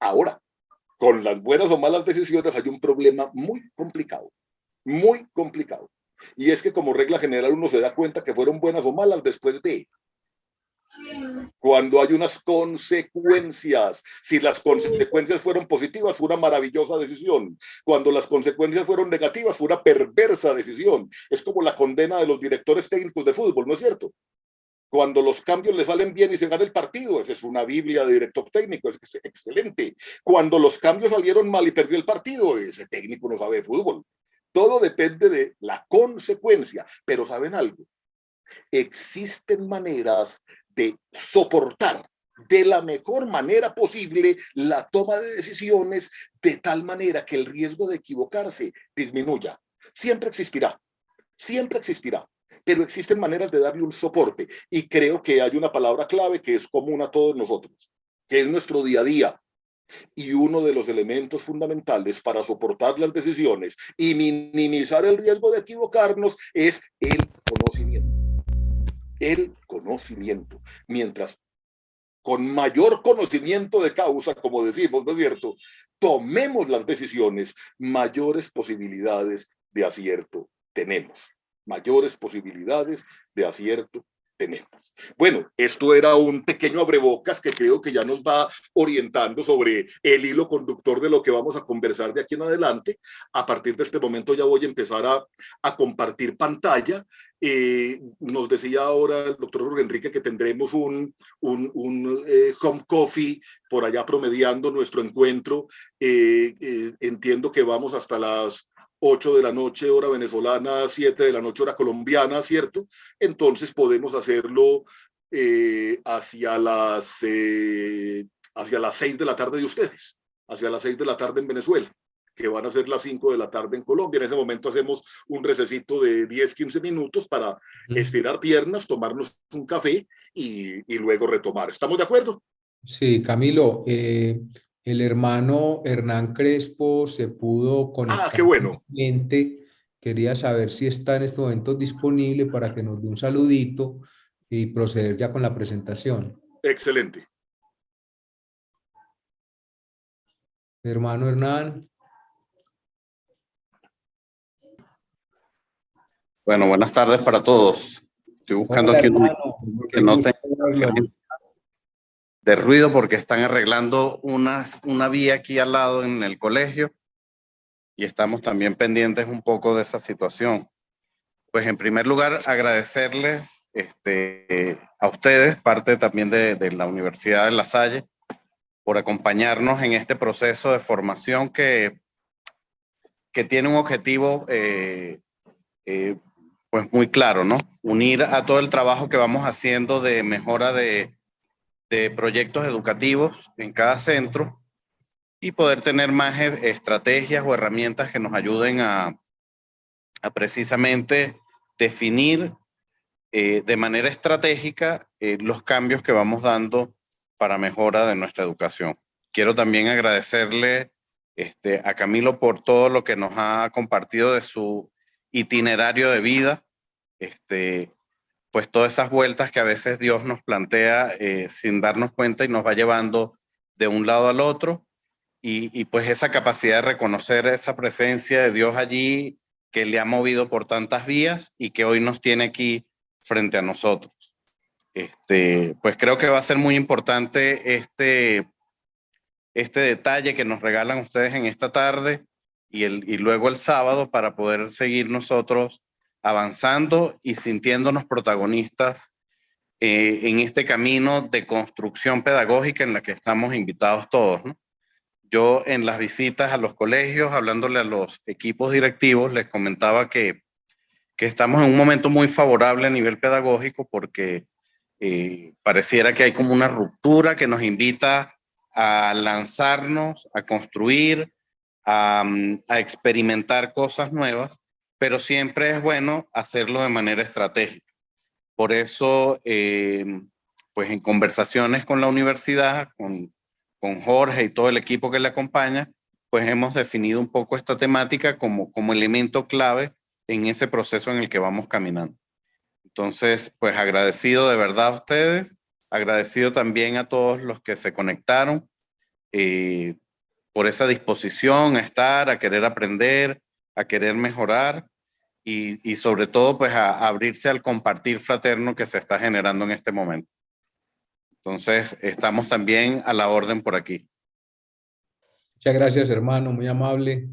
Ahora, con las buenas o malas decisiones hay un problema muy complicado, muy complicado. Y es que como regla general uno se da cuenta que fueron buenas o malas después de cuando hay unas consecuencias. Si las consecuencias fueron positivas, fue una maravillosa decisión. Cuando las consecuencias fueron negativas, fue una perversa decisión. Es como la condena de los directores técnicos de fútbol, ¿no es cierto? Cuando los cambios le salen bien y se gana el partido, esa es una biblia de director técnico, es excelente. Cuando los cambios salieron mal y perdió el partido, ese técnico no sabe de fútbol. Todo depende de la consecuencia, pero ¿saben algo? Existen maneras de soportar de la mejor manera posible la toma de decisiones de tal manera que el riesgo de equivocarse disminuya. Siempre existirá, siempre existirá, pero existen maneras de darle un soporte y creo que hay una palabra clave que es común a todos nosotros, que es nuestro día a día. Y uno de los elementos fundamentales para soportar las decisiones y minimizar el riesgo de equivocarnos es el conocimiento el conocimiento. Mientras con mayor conocimiento de causa, como decimos, ¿no es cierto? Tomemos las decisiones, mayores posibilidades de acierto tenemos. Mayores posibilidades de acierto tenemos. Bueno, esto era un pequeño abrebocas que creo que ya nos va orientando sobre el hilo conductor de lo que vamos a conversar de aquí en adelante. A partir de este momento ya voy a empezar a, a compartir pantalla eh, nos decía ahora el doctor Jorge Enrique que tendremos un, un, eh, home coffee por allá promediando nuestro encuentro. Eh, entiendo que vamos hasta las 8 de la noche hora venezolana, 7 de la noche hora colombiana, ¿cierto? Entonces podemos hacerlo hacia, las, hacia las 6 de la tarde de ustedes, hacia las 6 de la tarde en Venezuela que van a ser las 5 de la tarde en Colombia. En ese momento hacemos un recesito de 10, 15 minutos para estirar piernas, tomarnos un café y, y luego retomar. ¿Estamos de acuerdo? Sí, Camilo, eh, el hermano Hernán Crespo se pudo conectar. Ah, qué bueno. Quería saber si está en este momento disponible para que nos dé un saludito y proceder ya con la presentación. Excelente. Hermano Hernán. Bueno, buenas tardes para todos. Estoy buscando aquí un que no tenga de ruido porque están arreglando una, una vía aquí al lado en el colegio y estamos también pendientes un poco de esa situación. Pues en primer lugar, agradecerles este, a ustedes, parte también de, de, la Universidad de La Salle, por acompañarnos en este proceso de formación que, que tiene un objetivo eh, eh, pues muy claro, ¿no? Unir a todo el trabajo que vamos haciendo de mejora de, proyectos educativos en cada centro y poder tener más e, estrategias o herramientas que nos ayuden a, a precisamente definir eh, de manera estratégica eh, los cambios que vamos dando para mejora de nuestra educación. Quiero también agradecerle este, a Camilo por todo lo que nos ha compartido de su itinerario de vida, este, pues todas esas vueltas que a veces Dios nos plantea eh, sin darnos cuenta y nos va llevando de un lado al otro. y, y pues esa capacidad de reconocer esa presencia de Dios allí que le ha movido por tantas vías y que hoy nos tiene aquí frente a nosotros. Este, pues creo que va a ser muy importante este, este detalle que nos regalan ustedes en esta tarde y, el, y luego el sábado para poder seguir nosotros avanzando y sintiéndonos protagonistas eh, en este camino de construcción pedagógica en la que estamos invitados todos. Yo en las visitas a los colegios, hablándole a los equipos directivos, les comentaba que, que estamos en un momento muy favorable a nivel pedagógico porque eh, pareciera que hay como una ruptura que nos invita a lanzarnos, a construir, a, experimentar cosas nuevas, pero siempre es bueno hacerlo de manera estratégica. Por eso, eh, pues en conversaciones con la universidad, con, con Jorge y todo el equipo que le acompaña, pues hemos definido un poco esta temática como, como elemento clave en ese proceso en el que vamos caminando. Entonces, pues agradecido de verdad a ustedes, agradecido también a todos los que se conectaron eh, por esa disposición a estar, a querer aprender, a querer mejorar y, y sobre todo pues a, a abrirse al compartir fraterno que se está generando en este momento. Entonces, estamos también a la orden por aquí. Muchas gracias, hermano, muy amable.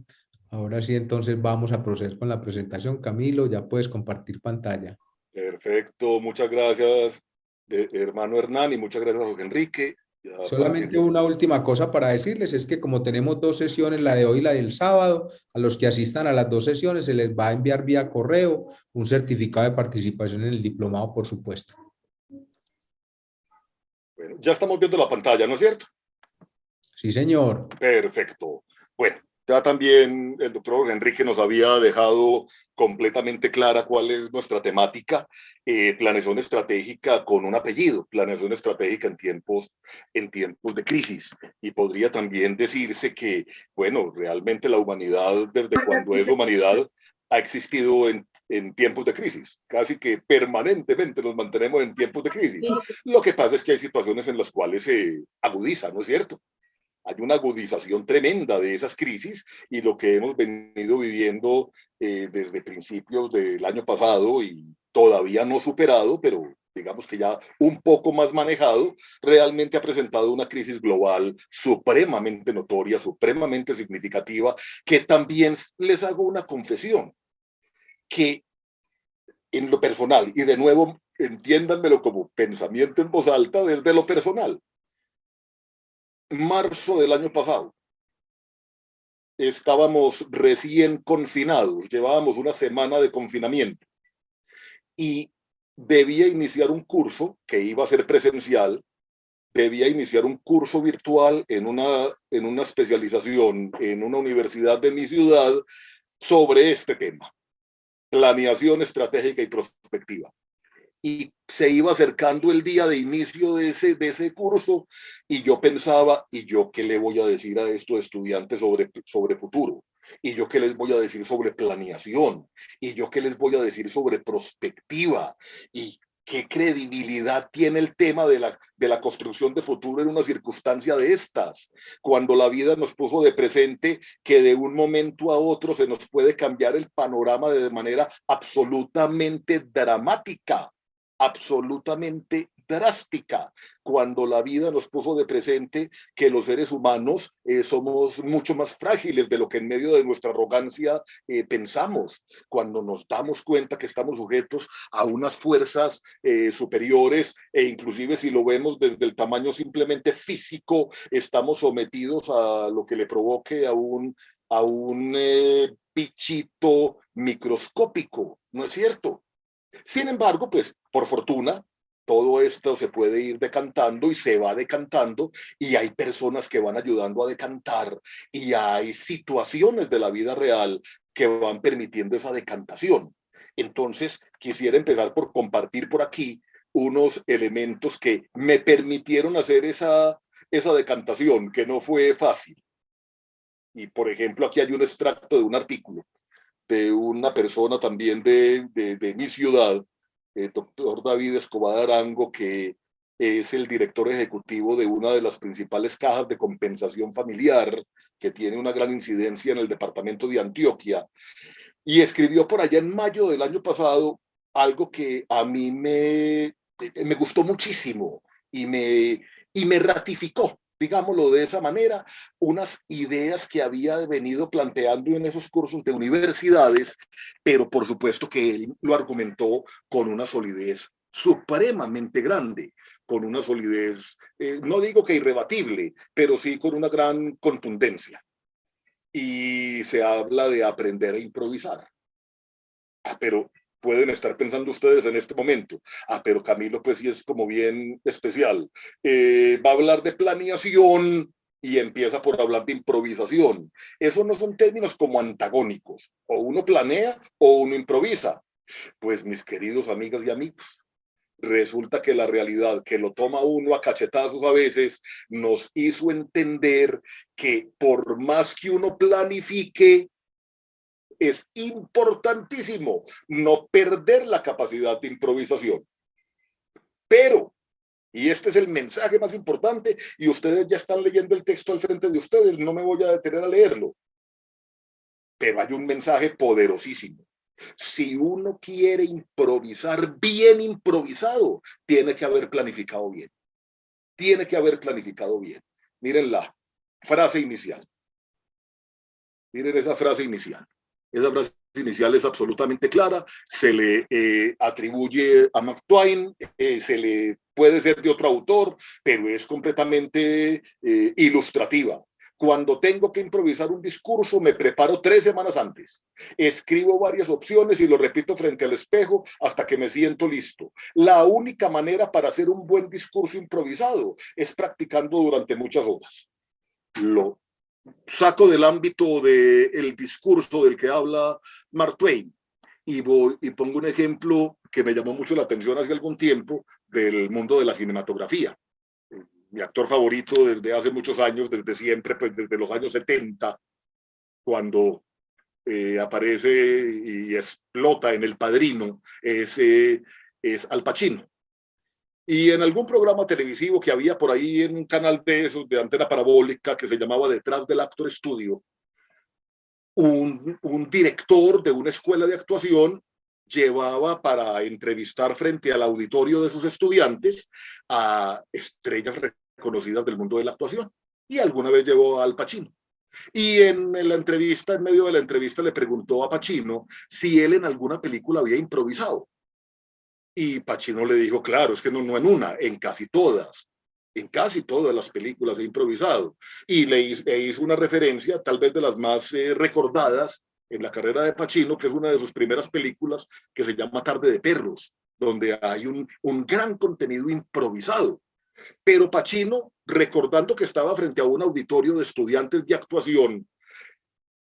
Ahora sí, entonces vamos a proceder con la presentación. Camilo, ya puedes compartir pantalla. Perfecto, muchas gracias, eh, hermano Hernán, y muchas gracias, Jorge Enrique. Ya Solamente una última cosa para decirles, es que como tenemos dos sesiones, la de hoy y la del sábado, a los que asistan a las dos sesiones se les va a enviar vía correo un certificado de participación en el diplomado, por supuesto. Bueno, ya estamos viendo la pantalla, ¿no es cierto? Sí, señor. Perfecto. Bueno, ya también el doctor Enrique nos había dejado completamente clara cuál es nuestra temática, eh, planeación estratégica con un apellido, planeación estratégica en tiempos, en tiempos de crisis. Y podría también decirse que, bueno, realmente la humanidad, desde cuando es humanidad, ha existido en, en tiempos de crisis. Casi que permanentemente nos mantenemos en tiempos de crisis. Lo que pasa es que hay situaciones en las cuales se agudiza, ¿no es cierto? Hay una agudización tremenda de esas crisis y lo que hemos venido viviendo eh, desde principios del año pasado y todavía no superado, pero digamos que ya un poco más manejado, realmente ha presentado una crisis global supremamente notoria, supremamente significativa, que también les hago una confesión, que en lo personal, y de nuevo entiéndanmelo como pensamiento en voz alta desde lo personal, marzo del año pasado. Estábamos recién confinados, llevábamos una semana de confinamiento. Y debía iniciar un curso que iba a ser presencial, debía iniciar un curso virtual en una, en una especialización en una universidad de mi ciudad sobre este tema, planeación estratégica y prospectiva y se iba acercando el día de inicio de ese, de ese curso y yo pensaba, ¿y yo qué le voy a decir a estos estudiantes sobre, sobre futuro? ¿Y yo qué les voy a decir sobre planeación? ¿Y yo qué les voy a decir sobre prospectiva? ¿Y qué credibilidad tiene el tema de la, de la construcción de futuro en una circunstancia de estas? Cuando la vida nos puso de presente que de un momento a otro se nos puede cambiar el panorama de manera absolutamente dramática absolutamente drástica cuando la vida nos puso de presente que los seres humanos eh, somos mucho más frágiles de lo que en medio de nuestra arrogancia eh, pensamos, cuando nos damos cuenta que estamos sujetos a unas fuerzas eh, superiores e inclusive si lo vemos desde el tamaño simplemente físico, estamos sometidos a lo que le provoque a un, a un bichito microscópico, ¿no es cierto? Sin embargo, pues por fortuna, todo esto se puede ir decantando y se va decantando y hay personas que van ayudando a decantar y hay situaciones de la vida real que van permitiendo esa decantación. Entonces, quisiera empezar por compartir por aquí unos elementos que me permitieron hacer esa, esa decantación, que no fue fácil. Y por ejemplo, aquí hay un extracto de un artículo de una persona también de, de, mi ciudad, el doctor David Escobar Arango, que es el director ejecutivo de una de las principales cajas de compensación familiar que tiene una gran incidencia en el departamento de Antioquia. Y escribió por allá en mayo del año pasado algo que a mí me, me gustó muchísimo y me, y me ratificó digámoslo de esa manera, unas ideas que había venido planteando en esos cursos de universidades, pero por supuesto que él lo argumentó con una solidez supremamente grande, con una solidez, eh, no digo que irrebatible, pero sí con una gran contundencia. Y se habla de aprender a improvisar. Ah, pero pueden estar pensando ustedes en este momento. Ah, pero Camilo pues sí es como bien especial. Eh, va a hablar de planeación y empieza por hablar de improvisación. Esos no son términos como antagónicos. O uno planea o uno improvisa. Pues mis queridos amigas y amigos, resulta que la realidad que lo toma uno a cachetazos a veces nos hizo entender que por más que uno planifique, es importantísimo no perder la capacidad de improvisación. Pero, y este es el mensaje más importante, y ustedes ya están leyendo el texto al frente de ustedes, no me voy a detener a leerlo, pero hay un mensaje poderosísimo. Si uno quiere improvisar bien improvisado, tiene que haber planificado bien. Tiene que haber planificado bien. Miren la frase inicial. Miren esa frase inicial. Esa frase inicial es absolutamente clara, se le eh, atribuye a Mark Twain, eh, se le puede ser de otro autor, pero es completamente eh, ilustrativa. Cuando tengo que improvisar un discurso, me preparo tres semanas antes. Escribo varias opciones y lo repito frente al espejo hasta que me siento listo. La única manera para hacer un buen discurso improvisado es practicando durante muchas horas. Lo saco del ámbito del discurso del que habla Mark Twain y, voy, y pongo un ejemplo que me llamó mucho la atención hace algún tiempo del mundo de la cinematografía. Mi actor favorito desde hace muchos años, desde siempre, pues desde los años 70, cuando eh, aparece y explota en El Padrino, es, es Al Pacino. Y en algún programa televisivo que había por ahí en un canal de esos de antena parabólica que se llamaba Detrás del Actor Estudio, un, un director de una escuela de actuación llevaba para entrevistar frente al auditorio de sus estudiantes a estrellas reconocidas del mundo de la actuación. Y alguna vez llevó al Pacino. Y en la entrevista, en medio de la entrevista, le preguntó a Pacino si él en alguna película había improvisado. Y Pacino le dijo, claro, es que no, en una, en casi todas. En casi todas las películas he improvisado. Y le hizo una referencia, tal vez de las más eh, recordadas en la carrera de Pacino, que es una de sus primeras películas, que se llama Tarde de Perros, donde hay un, un gran contenido improvisado. Pero Pacino, recordando que estaba frente a un auditorio de estudiantes de actuación,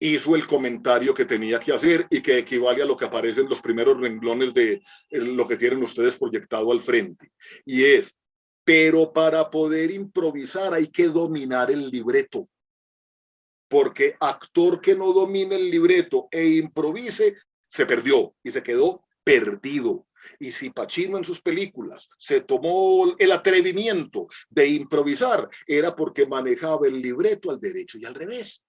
hizo el comentario que tenía que hacer y que equivale a lo que aparece en los primeros renglones de lo que tienen ustedes proyectado al frente. Y es, pero para poder improvisar hay que dominar el libreto. Porque actor que no domine el libreto e improvise, se perdió y se quedó perdido. Y si Pacino en sus películas se tomó el atrevimiento de improvisar, era porque manejaba el libreto al derecho y al revés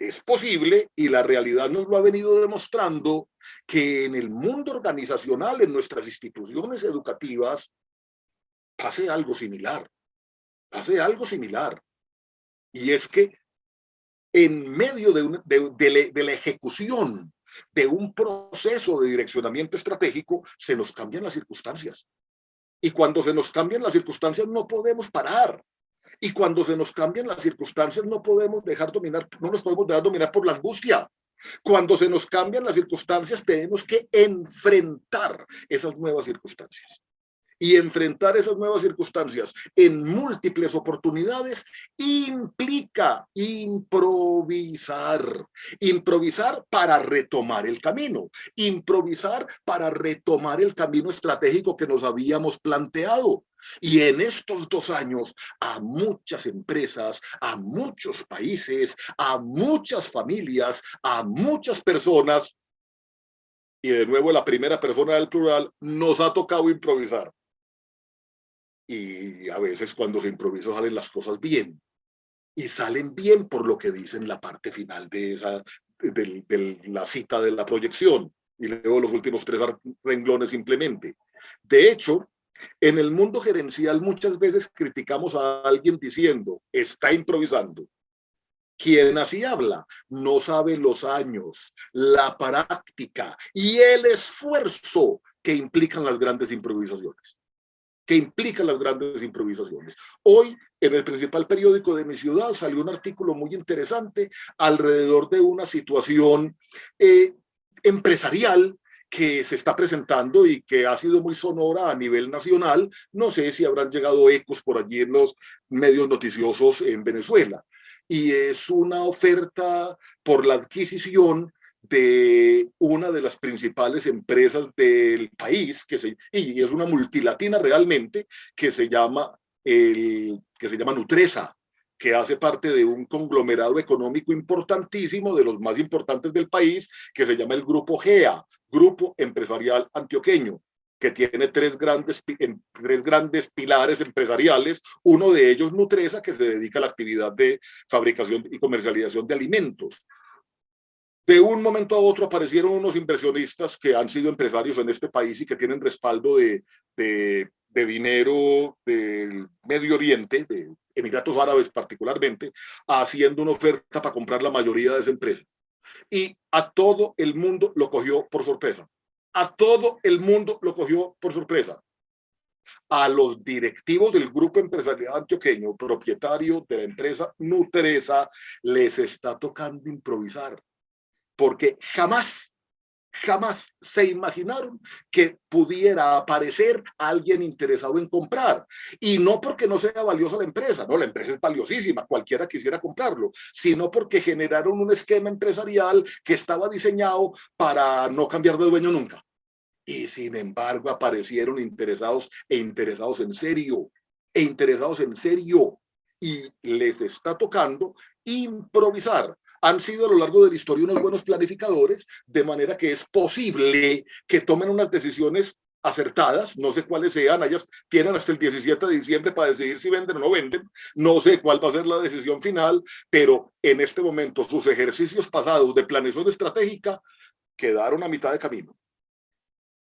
es posible, y la realidad nos lo ha venido demostrando, que en el mundo organizacional, en nuestras instituciones educativas, pase algo similar, pase algo similar. Y es que en medio de, de, la ejecución de un proceso de direccionamiento estratégico, se nos cambian las circunstancias. Y cuando se nos cambian las circunstancias, no podemos parar. Y cuando se nos cambian las circunstancias, no podemos dejar dominar, no nos podemos dejar dominar por la angustia. Cuando se nos cambian las circunstancias, tenemos que enfrentar esas nuevas circunstancias y enfrentar esas nuevas circunstancias en múltiples oportunidades implica improvisar. Improvisar para retomar el camino. Improvisar para retomar el camino estratégico que nos habíamos planteado. Y en estos dos años, a muchas empresas, a muchos países, a muchas familias, a muchas personas, y de nuevo la primera persona del plural, nos ha tocado improvisar y a veces cuando se improvisa salen las cosas bien. Y salen bien por lo que dicen la parte final de, esa, de, la cita de la proyección. Y leo los últimos tres renglones simplemente. De hecho, en el mundo gerencial muchas veces criticamos a alguien diciendo, está improvisando. Quien así habla no sabe los años, la práctica y el esfuerzo que implican las grandes improvisaciones que implican las grandes improvisaciones. Hoy, en el principal periódico de mi ciudad, salió un artículo muy interesante alrededor de una situación eh, empresarial que se está presentando y que ha sido muy sonora a nivel nacional. No sé si habrán llegado ecos por allí en los medios noticiosos en Venezuela. Y es una oferta por la adquisición de una de las principales empresas del país, que se, y es una multilatina realmente, que se llama, el, que se llama Nutresa, que hace parte de un conglomerado económico importantísimo, de los más importantes del país, que se llama el Grupo GEA, Grupo Empresarial Antioqueño, que tiene tres grandes, tres grandes pilares empresariales, uno de ellos Nutresa, que se dedica a la actividad de fabricación y comercialización de alimentos, de un momento a otro aparecieron unos inversionistas que han sido empresarios en este país y que tienen respaldo de, de, dinero del Medio Oriente, de Emiratos Árabes particularmente, haciendo una oferta para comprar la mayoría de esa empresa. Y a todo el mundo lo cogió por sorpresa. A todo el mundo lo cogió por sorpresa. A los directivos del grupo empresarial antioqueño, propietario de la empresa Nutresa, les está tocando improvisar porque jamás, jamás se imaginaron que pudiera aparecer alguien interesado en comprar. Y no porque no sea valiosa la empresa, no, la empresa es valiosísima, cualquiera quisiera comprarlo, sino porque generaron un esquema empresarial que estaba diseñado para no cambiar de dueño nunca. Y sin embargo aparecieron interesados e interesados en serio, e interesados en serio. Y les está tocando improvisar han sido a lo largo de la historia unos buenos planificadores, de manera que es posible que tomen unas decisiones acertadas, no sé cuáles sean, ellas tienen hasta el 17 de diciembre para decidir si venden o no venden, no sé cuál va a ser la decisión final, pero en este momento sus ejercicios pasados de planeación estratégica quedaron a mitad de camino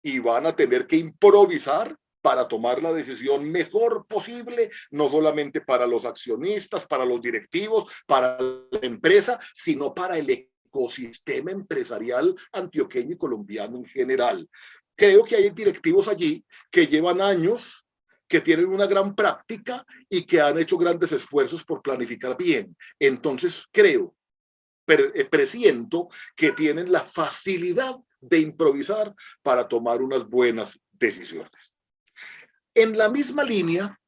y van a tener que improvisar para tomar la decisión mejor posible, no solamente para los accionistas, para los directivos, para la empresa, sino para el ecosistema empresarial antioqueño y colombiano en general. Creo que hay directivos allí que llevan años que tienen una gran práctica y que han hecho grandes esfuerzos por planificar bien. Entonces creo, eh, presiento que tienen la facilidad de improvisar para tomar unas buenas decisiones. En la misma línea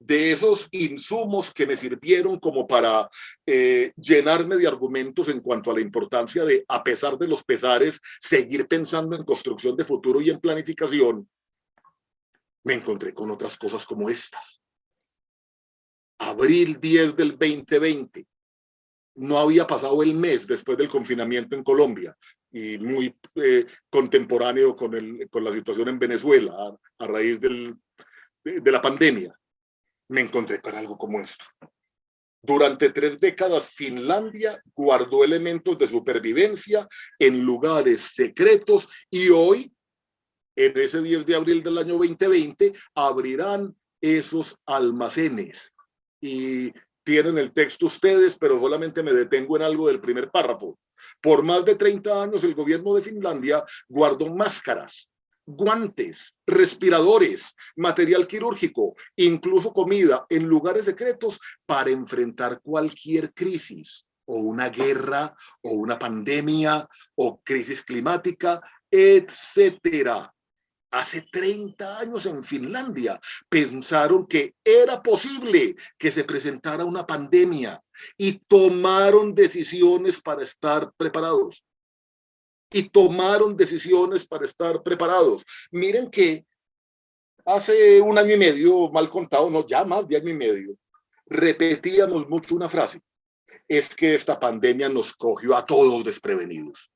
de esos insumos que me sirvieron como para eh, llenarme de argumentos en cuanto a la importancia de, a pesar de los pesares, seguir pensando en construcción de futuro y en planificación, me encontré con otras cosas como estas. Abril 10 del 2020. No había pasado el mes después del confinamiento en Colombia y muy eh, contemporáneo con, el, con la situación en Venezuela a, raíz del, de, la pandemia, me encontré con algo como esto. Durante tres décadas, Finlandia guardó elementos de supervivencia en lugares secretos y hoy, en ese 10 de abril del año 2020, abrirán esos almacenes. Y tienen el texto ustedes, pero solamente me detengo en algo del primer párrafo. Por más de 30 años, el gobierno de Finlandia guardó máscaras, guantes, respiradores, material quirúrgico, incluso comida en lugares secretos para enfrentar cualquier crisis o una guerra o una pandemia o crisis climática, etcétera. Hace 30 años en Finlandia pensaron que era posible que se presentara una pandemia y tomaron decisiones para estar preparados. Y tomaron decisiones para estar preparados. Miren que hace un año y medio, mal contado, no, ya más de año y medio, repetíamos mucho una frase. Es que esta pandemia nos cogió a todos desprevenidos.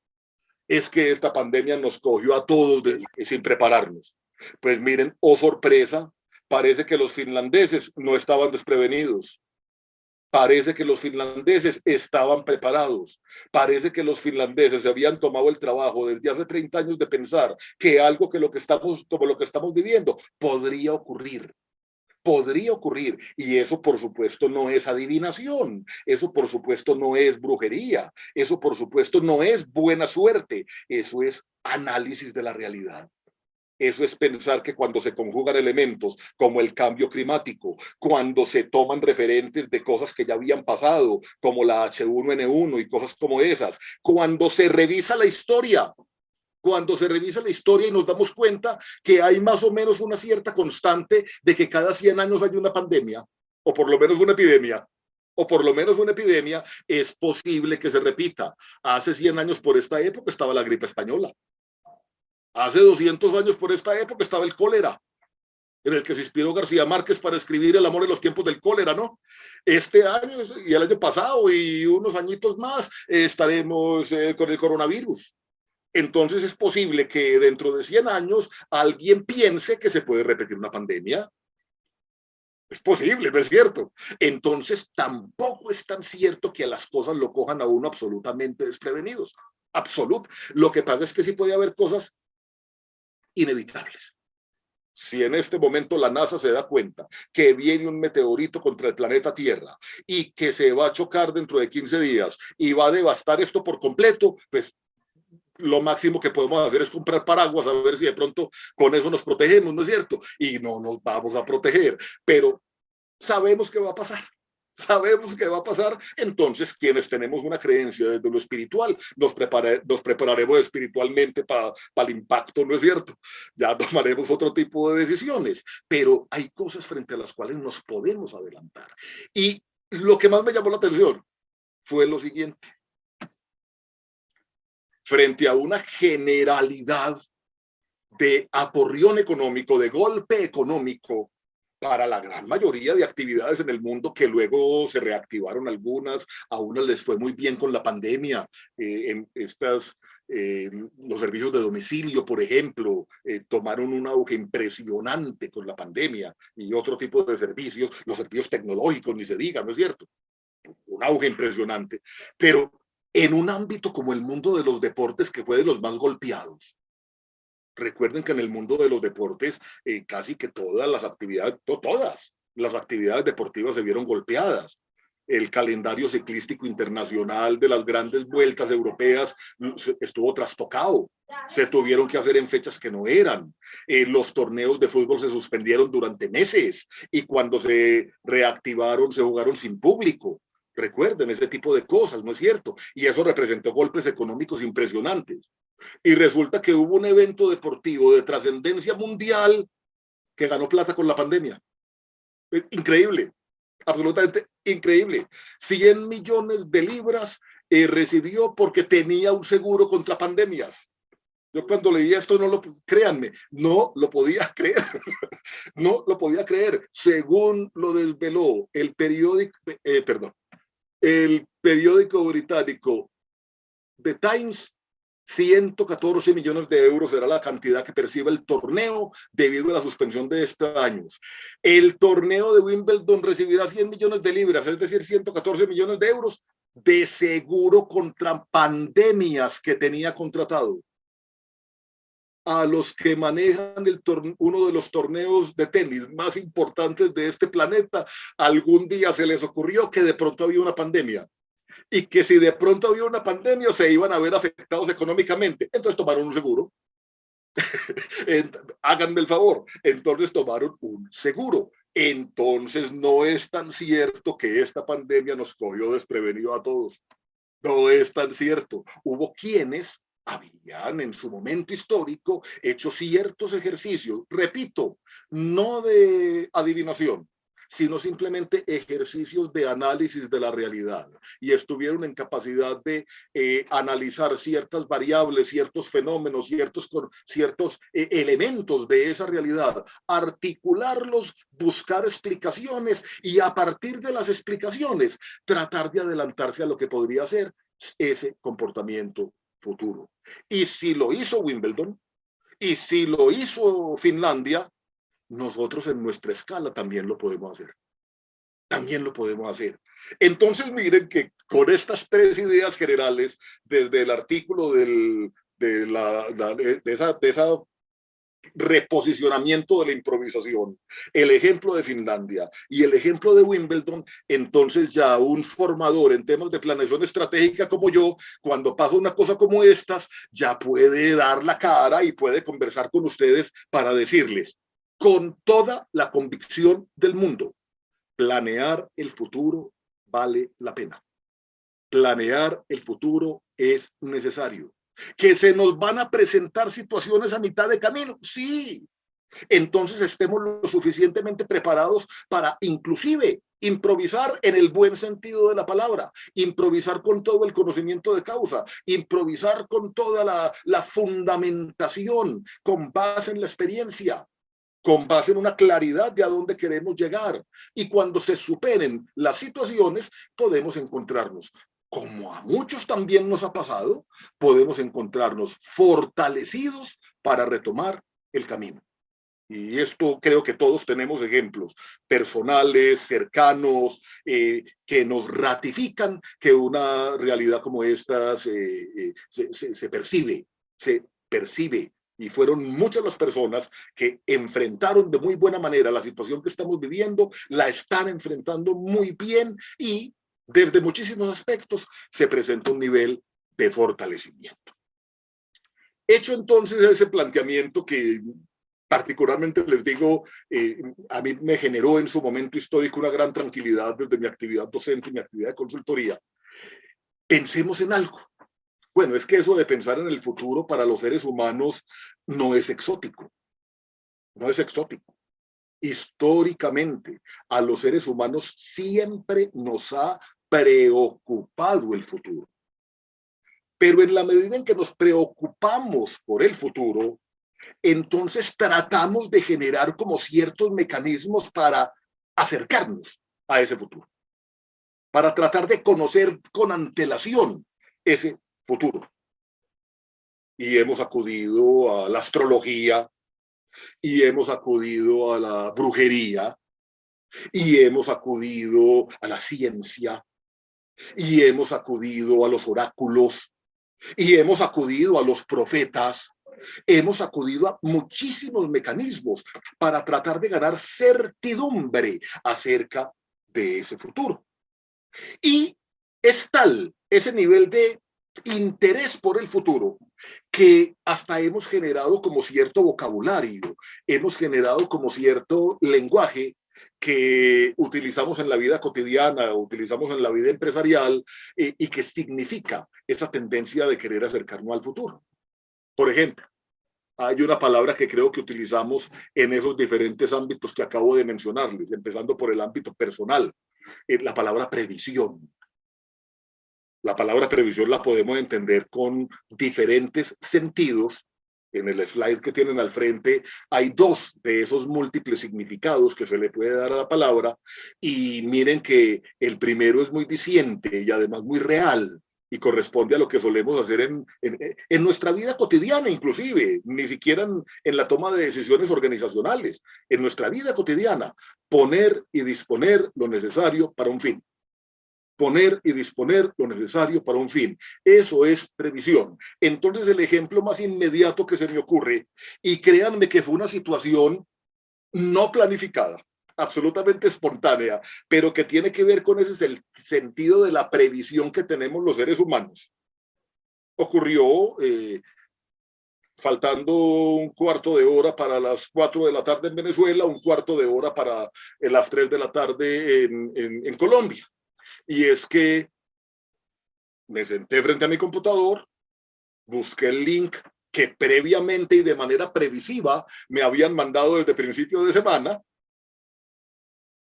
Es que esta pandemia nos cogió a todos sin prepararnos. Pues miren, oh sorpresa, Parece que los finlandeses no estaban desprevenidos. Parece que los finlandeses estaban preparados. Parece que los finlandeses habían tomado el trabajo desde hace 30 años de pensar que algo que lo que estamos, como lo que estamos viviendo podría ocurrir podría ocurrir. Y eso, por supuesto, no es adivinación. Eso, por supuesto, no es brujería. Eso, por supuesto, no es buena suerte. Eso es análisis de la realidad. Eso es pensar que cuando se conjugan elementos como el cambio climático, cuando se toman referentes de cosas que ya habían pasado, como la H1N1 y cosas como esas, cuando se revisa la historia, cuando se revisa la historia y nos damos cuenta que hay más o menos una cierta constante de que cada 100 años hay una pandemia, o por lo menos una epidemia, o por lo menos una epidemia, es posible que se repita. Hace 100 años por esta época estaba la gripe española. Hace 200 años por esta época estaba el cólera, en el que se inspiró García Márquez para escribir El amor en los tiempos del cólera, ¿no? Este año y el año pasado y unos añitos más estaremos eh, con el coronavirus. Entonces es posible que dentro de 100 años alguien piense que se puede repetir una pandemia. Es posible, ¿no es cierto? Entonces tampoco es tan cierto que las cosas lo cojan a uno absolutamente desprevenidos. Absoluto. Lo que pasa es que sí puede haber cosas inevitables. Si en este momento la NASA se da cuenta que viene un meteorito contra el planeta Tierra y que se va a chocar dentro de 15 días y va a devastar esto por completo, pues lo máximo que podemos hacer es comprar paraguas a ver si de pronto con eso nos protegemos, ¿no es cierto? Y no nos vamos a proteger, pero sabemos que va a pasar sabemos que va a pasar, entonces quienes tenemos una creencia desde lo espiritual, nos, nos prepararemos espiritualmente para el impacto, ¿no es cierto? Ya tomaremos otro tipo de decisiones, pero hay cosas frente a las cuales nos podemos adelantar. Y lo que más me llamó la atención fue lo siguiente. Frente a una generalidad de aporrión económico, de golpe económico, para la gran mayoría de actividades en el mundo que luego se reactivaron algunas, a unas les fue muy bien con la pandemia, eh, en estas, eh, los servicios de domicilio, por ejemplo, eh, tomaron un auge impresionante con la pandemia y otro tipo de servicios, los servicios tecnológicos, ni se diga, ¿no es cierto? Un auge impresionante. Pero en un ámbito como el mundo de los deportes, que fue de los más golpeados, Recuerden que en el mundo de los deportes eh, casi que todas las actividades, todas las actividades deportivas se vieron golpeadas. El calendario ciclístico internacional de las grandes vueltas europeas mm, estuvo trastocado. Se tuvieron que hacer en fechas que no eran. Eh, los torneos de fútbol se suspendieron durante meses y cuando se reactivaron se jugaron sin público. Recuerden ese tipo de cosas, ¿no es cierto? Y eso representó golpes económicos impresionantes y resulta que hubo un evento deportivo de trascendencia mundial que ganó plata con la pandemia. Increíble, absolutamente increíble. 100 millones de libras eh, recibió porque tenía un seguro contra pandemias. Yo cuando leí esto, no lo, créanme, no lo podía creer, no lo podía creer. Según lo desveló el periódico, eh, perdón, el periódico británico The Times, 114 millones de euros será la cantidad que percibe el torneo debido a la suspensión de estos años. El torneo de Wimbledon recibirá 100 millones de libras, es decir, 114 millones de euros de seguro contra pandemias que tenía contratado. A los que manejan uno de los torneos de tenis más importantes de este planeta, algún día se les ocurrió que de pronto había una pandemia y que si de pronto había una pandemia se iban a ver afectados económicamente. Entonces tomaron un seguro. Háganme el favor. Entonces tomaron un seguro. Entonces no es tan cierto que esta pandemia nos cogió desprevenido a todos. No es tan cierto. Hubo quienes habían en su momento histórico hecho ciertos ejercicios, repito, no de adivinación, sino simplemente ejercicios de análisis de la realidad y estuvieron en capacidad de eh, analizar ciertas variables, ciertos fenómenos, ciertos, ciertos eh, elementos de esa realidad, articularlos, buscar explicaciones y a partir de las explicaciones tratar de adelantarse a lo que podría ser ese comportamiento futuro. Y si lo hizo Wimbledon, y si lo hizo Finlandia, nosotros en nuestra escala también lo podemos hacer. También lo podemos hacer. Entonces miren que con estas tres ideas generales, desde el artículo del, de, la, de, esa, de esa reposicionamiento de la improvisación, el ejemplo de Finlandia y el ejemplo de Wimbledon, entonces ya un formador en temas de planeación estratégica como yo, cuando pasa una cosa como estas, ya puede dar la cara y puede conversar con ustedes para decirles con toda la convicción del mundo, planear el futuro vale la pena. Planear el futuro es necesario que se nos van a presentar situaciones a mitad de camino. Sí, entonces estemos lo suficientemente preparados para inclusive improvisar en el buen sentido de la palabra, improvisar con todo el conocimiento de causa, improvisar con toda la, la fundamentación, con base en la experiencia, con base en una claridad de a dónde queremos llegar. Y cuando se superen las situaciones, podemos encontrarnos como a muchos también nos ha pasado, podemos encontrarnos fortalecidos para retomar el camino. Y esto creo que todos tenemos ejemplos personales, cercanos, eh, que nos ratifican que una realidad como esta eh, se, se percibe, se percibe. Y fueron muchas las personas que enfrentaron de muy buena manera la situación que estamos viviendo, la están enfrentando muy bien y desde muchísimos aspectos se presenta un nivel de fortalecimiento. Hecho entonces ese planteamiento que particularmente les digo, eh, a mí me generó en su momento histórico una gran tranquilidad desde mi actividad docente y mi actividad de consultoría. Pensemos en algo. Bueno, es que eso de pensar en el futuro para los seres humanos no es exótico. No es exótico históricamente a los seres humanos siempre nos ha preocupado el futuro. Pero en la medida en que nos preocupamos por el futuro, entonces tratamos de generar como ciertos mecanismos para acercarnos a ese futuro, para tratar de conocer con antelación ese futuro. Y hemos acudido a la astrología, y hemos acudido a la brujería, y hemos acudido a la ciencia, y hemos acudido a los oráculos y hemos acudido a los profetas, hemos acudido a muchísimos mecanismos para tratar de ganar certidumbre acerca de ese futuro. Y es tal ese nivel de interés por el futuro que hasta hemos generado como cierto vocabulario, hemos generado como cierto lenguaje que utilizamos en la vida cotidiana, utilizamos en la vida empresarial eh, y que significa esa tendencia de querer acercarnos al futuro. Por ejemplo, hay una palabra que creo que utilizamos en esos diferentes ámbitos que acabo de mencionarles, empezando por el ámbito personal, eh, la palabra previsión. La palabra previsión la podemos entender con diferentes sentidos en el slide que tienen al frente, hay dos de esos múltiples significados que se le puede dar a la palabra. Y miren que el primero es muy diciente y además muy real y corresponde a lo que solemos hacer en, en, nuestra vida cotidiana inclusive, ni siquiera en la toma de decisiones organizacionales, en nuestra vida cotidiana, poner y disponer lo necesario para un fin poner y disponer lo necesario para un fin. Eso es previsión. Entonces el ejemplo más inmediato que se me ocurre, y créanme que fue una situación no planificada, absolutamente espontánea, pero que tiene que ver con ese sentido de la previsión que tenemos los seres humanos. Ocurrió eh, faltando un cuarto de hora para las cuatro de la tarde en Venezuela, un cuarto de hora para las tres de la tarde en Colombia y es que me senté frente a mi computador, busqué el link que previamente y de manera previsiva me habían mandado desde principio de semana,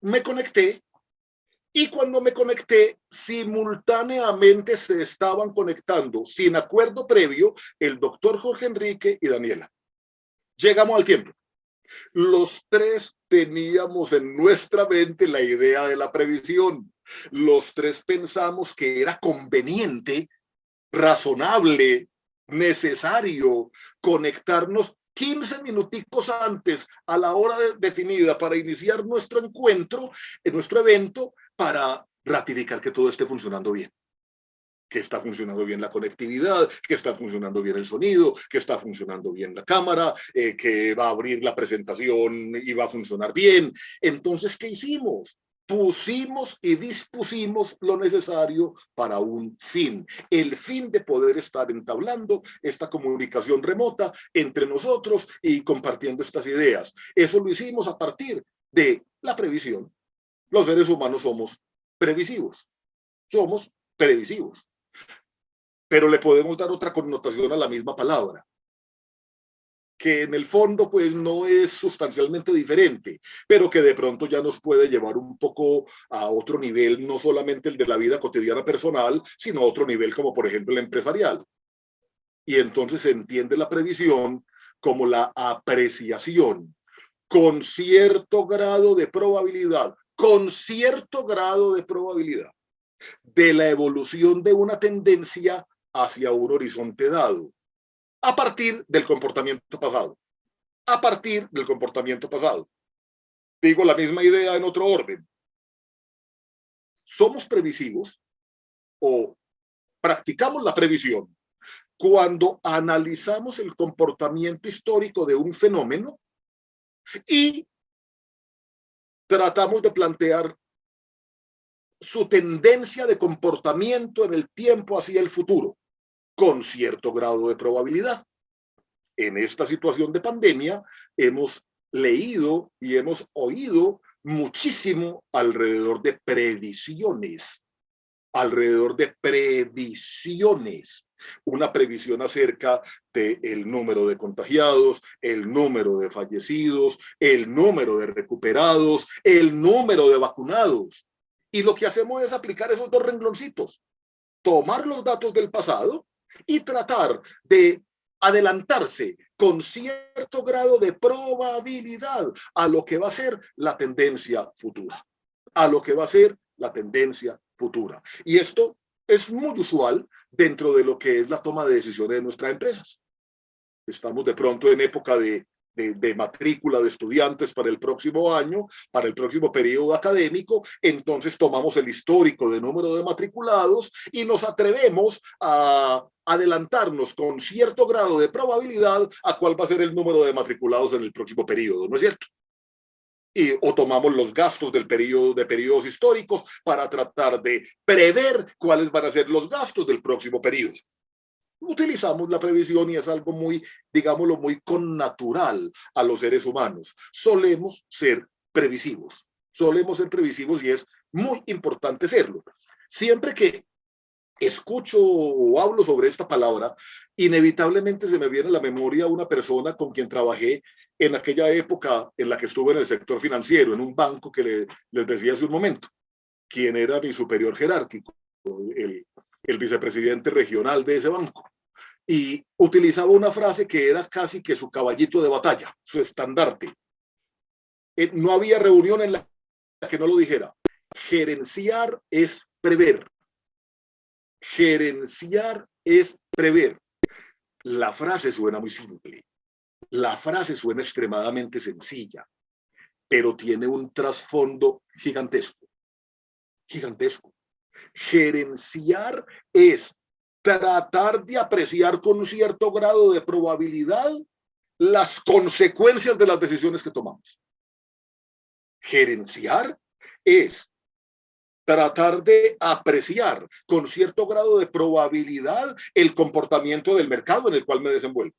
me conecté y cuando me conecté, simultáneamente se estaban conectando, sin acuerdo previo, el doctor Jorge Enrique y Daniela. Llegamos al tiempo. Los tres teníamos en nuestra mente la idea de la previsión. Los tres pensamos que era conveniente, razonable, necesario conectarnos 15 minuticos antes a la hora definida para iniciar nuestro encuentro, en nuestro evento, para ratificar que todo esté funcionando bien que está funcionando bien la conectividad, que está funcionando bien el sonido, que está funcionando bien la cámara, eh, que va a abrir la presentación y va a funcionar bien. Entonces, ¿qué hicimos? Pusimos y dispusimos lo necesario para un fin. El fin de poder estar entablando esta comunicación remota entre nosotros y compartiendo estas ideas. Eso lo hicimos a partir de la previsión. Los seres humanos somos previsivos. Somos previsivos. Pero le podemos dar otra connotación a la misma palabra que en el fondo pues no es sustancialmente diferente, pero que de pronto ya nos puede llevar un poco a otro nivel, no solamente el de la vida cotidiana personal, sino otro nivel como por ejemplo el empresarial. Y entonces se entiende la previsión como la apreciación con cierto grado de probabilidad, con cierto grado de probabilidad de la evolución de una tendencia hacia un horizonte dado a partir del comportamiento pasado. A partir del comportamiento pasado. Digo la misma idea en otro orden. Somos previsivos o practicamos la previsión cuando analizamos el comportamiento histórico de un fenómeno y tratamos de plantear su tendencia de comportamiento en el tiempo hacia el futuro con cierto grado de probabilidad. En esta situación de pandemia hemos leído y hemos oído muchísimo alrededor de previsiones, alrededor de previsiones. Una previsión acerca del el número de contagiados, el número de fallecidos, el número de recuperados, el número de vacunados. Y lo que hacemos es aplicar esos dos rengloncitos. Tomar los datos del pasado y tratar de adelantarse con cierto grado de probabilidad a lo que va a ser la tendencia futura, a lo que va a ser la tendencia futura. Y esto es muy usual dentro de lo que es la toma de decisiones de nuestras empresas. Estamos de pronto en época de de, matrícula de estudiantes para el próximo año, para el próximo periodo académico, entonces tomamos el histórico de número de matriculados y nos atrevemos a adelantarnos con cierto grado de probabilidad a cuál va a ser el número de matriculados en el próximo periodo, ¿no es cierto? Y, o tomamos los gastos del periodo de periodos históricos para tratar de prever cuáles van a ser los gastos del próximo periodo utilizamos la previsión y es algo muy, digámoslo, muy connatural a los seres humanos. Solemos ser previsivos, solemos ser previsivos y es muy importante serlo. Siempre que escucho o hablo sobre esta palabra, inevitablemente se me viene a la memoria una persona con quien trabajé en aquella época en la que estuve en el sector financiero, en un banco que le, les decía hace un momento, quien era mi superior jerárquico, el, el vicepresidente regional de ese banco y utilizaba una frase que era casi que su caballito de batalla, su estandarte. Eh, no había reunión en la que no lo dijera. Gerenciar es prever. Gerenciar es prever. La frase suena muy simple. La frase suena extremadamente sencilla, pero tiene un trasfondo gigantesco. Gigantesco. Gerenciar es tratar de apreciar con un cierto grado de probabilidad las consecuencias de las decisiones que tomamos. Gerenciar es tratar de apreciar con cierto grado de probabilidad el comportamiento del mercado en el cual me desenvuelvo.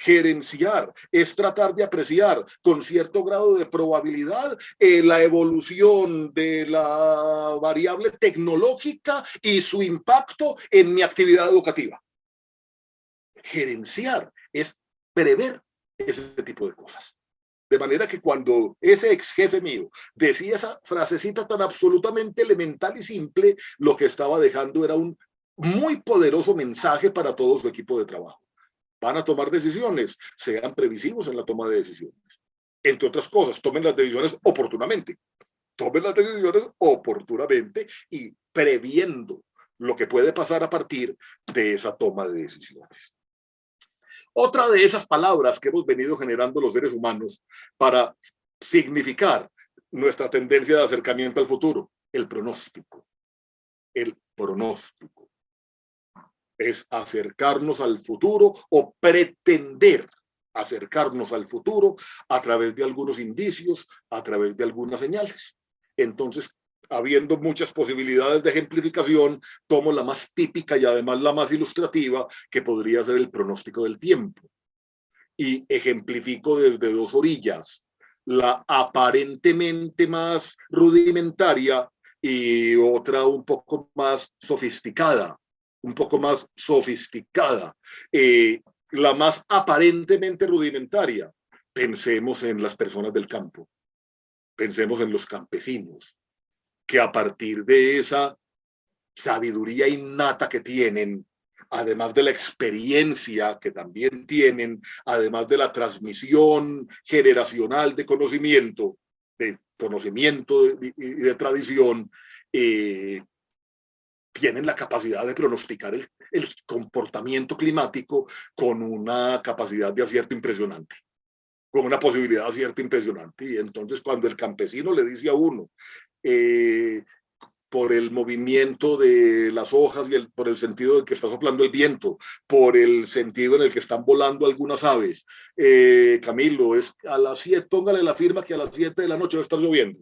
Gerenciar es tratar de apreciar con cierto grado de probabilidad eh, la evolución de la variable tecnológica y su impacto en mi actividad educativa. Gerenciar es prever ese tipo de cosas. De manera que cuando ese ex jefe mío decía esa frasecita tan absolutamente elemental y simple, lo que estaba dejando era un muy poderoso mensaje para todo su equipo de trabajo van a tomar decisiones, sean previsivos en la toma de decisiones. Entre otras cosas, tomen las decisiones oportunamente. Tomen las decisiones oportunamente y previendo lo que puede pasar a partir de esa toma de decisiones. Otra de esas palabras que hemos venido generando los seres humanos para significar nuestra tendencia de acercamiento al futuro, el pronóstico. El pronóstico. Es acercarnos al futuro o pretender acercarnos al futuro a través de algunos indicios, a través de algunas señales. Entonces, habiendo muchas posibilidades de ejemplificación, tomo la más típica y además la más ilustrativa, que podría ser el pronóstico del tiempo. Y ejemplifico desde dos orillas, la aparentemente más rudimentaria y otra un poco más sofisticada, un poco más sofisticada. Eh, la más aparentemente rudimentaria, pensemos en las personas del campo, pensemos en los campesinos, que a partir de esa sabiduría innata que tienen, además de la experiencia que también tienen, además de la transmisión generacional de conocimiento, de conocimiento y de, tradición, eh, tienen la capacidad de pronosticar el, el comportamiento climático con una capacidad de acierto impresionante con una posibilidad de acierto impresionante. Y entonces cuando el campesino le dice a uno, eh, por el movimiento de las hojas y el, por el sentido de que está soplando el viento, por el sentido en el que están volando algunas aves. Eh, Camilo, es a las 7, póngale la firma que a las 7 de la noche va a estar lloviendo.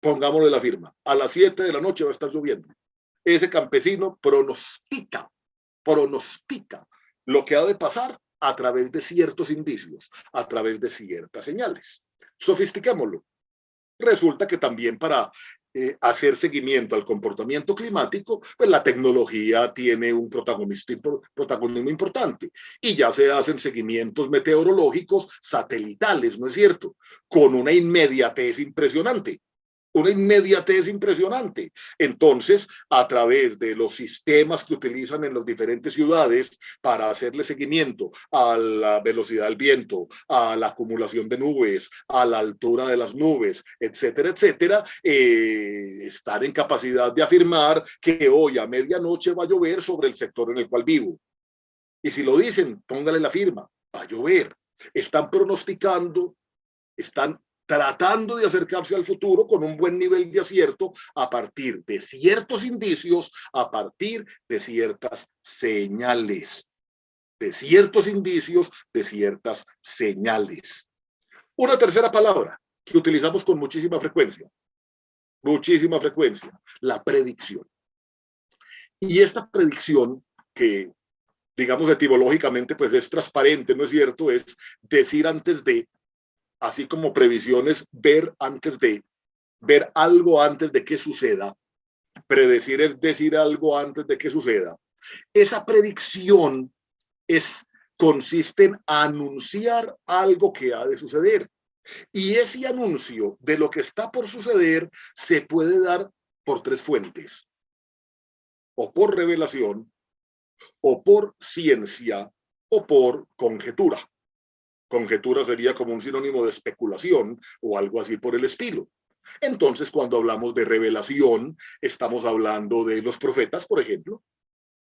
Pongámosle la firma. A las 7 de la noche va a estar lloviendo. Ese campesino pronostica, pronostica lo que ha de pasar a través de ciertos indicios, a través de ciertas señales. Sofistiquémoslo resulta que también para eh, hacer seguimiento al comportamiento climático, pues la tecnología tiene un protagonismo importante y ya se hacen seguimientos meteorológicos satelitales, ¿no es cierto? Con una inmediatez impresionante una inmediatez impresionante. Entonces, a través de los sistemas que utilizan en las diferentes ciudades para hacerle seguimiento a la velocidad del viento, a la acumulación de nubes, a la altura de las nubes, etcétera, etcétera, eh, estar en capacidad de afirmar que hoy a medianoche va a llover sobre el sector en el cual vivo. Y si lo dicen, póngale la firma, va a llover. Están pronosticando, están tratando de acercarse al futuro con un buen nivel de acierto a partir de ciertos indicios, a partir de ciertas señales, de ciertos indicios, de ciertas señales. Una tercera palabra que utilizamos con muchísima frecuencia, muchísima frecuencia, la predicción. Y esta predicción que digamos etimológicamente pues es transparente, ¿no es cierto? Es decir antes de así como previsiones, ver antes de, ver algo antes de que suceda. Predecir es decir algo antes de que suceda. Esa predicción es, consiste en anunciar algo que ha de suceder. Y ese anuncio de lo que está por suceder se puede dar por tres fuentes. O por revelación, o por ciencia, o por conjetura. Conjetura sería como un sinónimo de especulación o algo así por el estilo. Entonces, cuando hablamos de revelación, estamos hablando de los profetas, por ejemplo.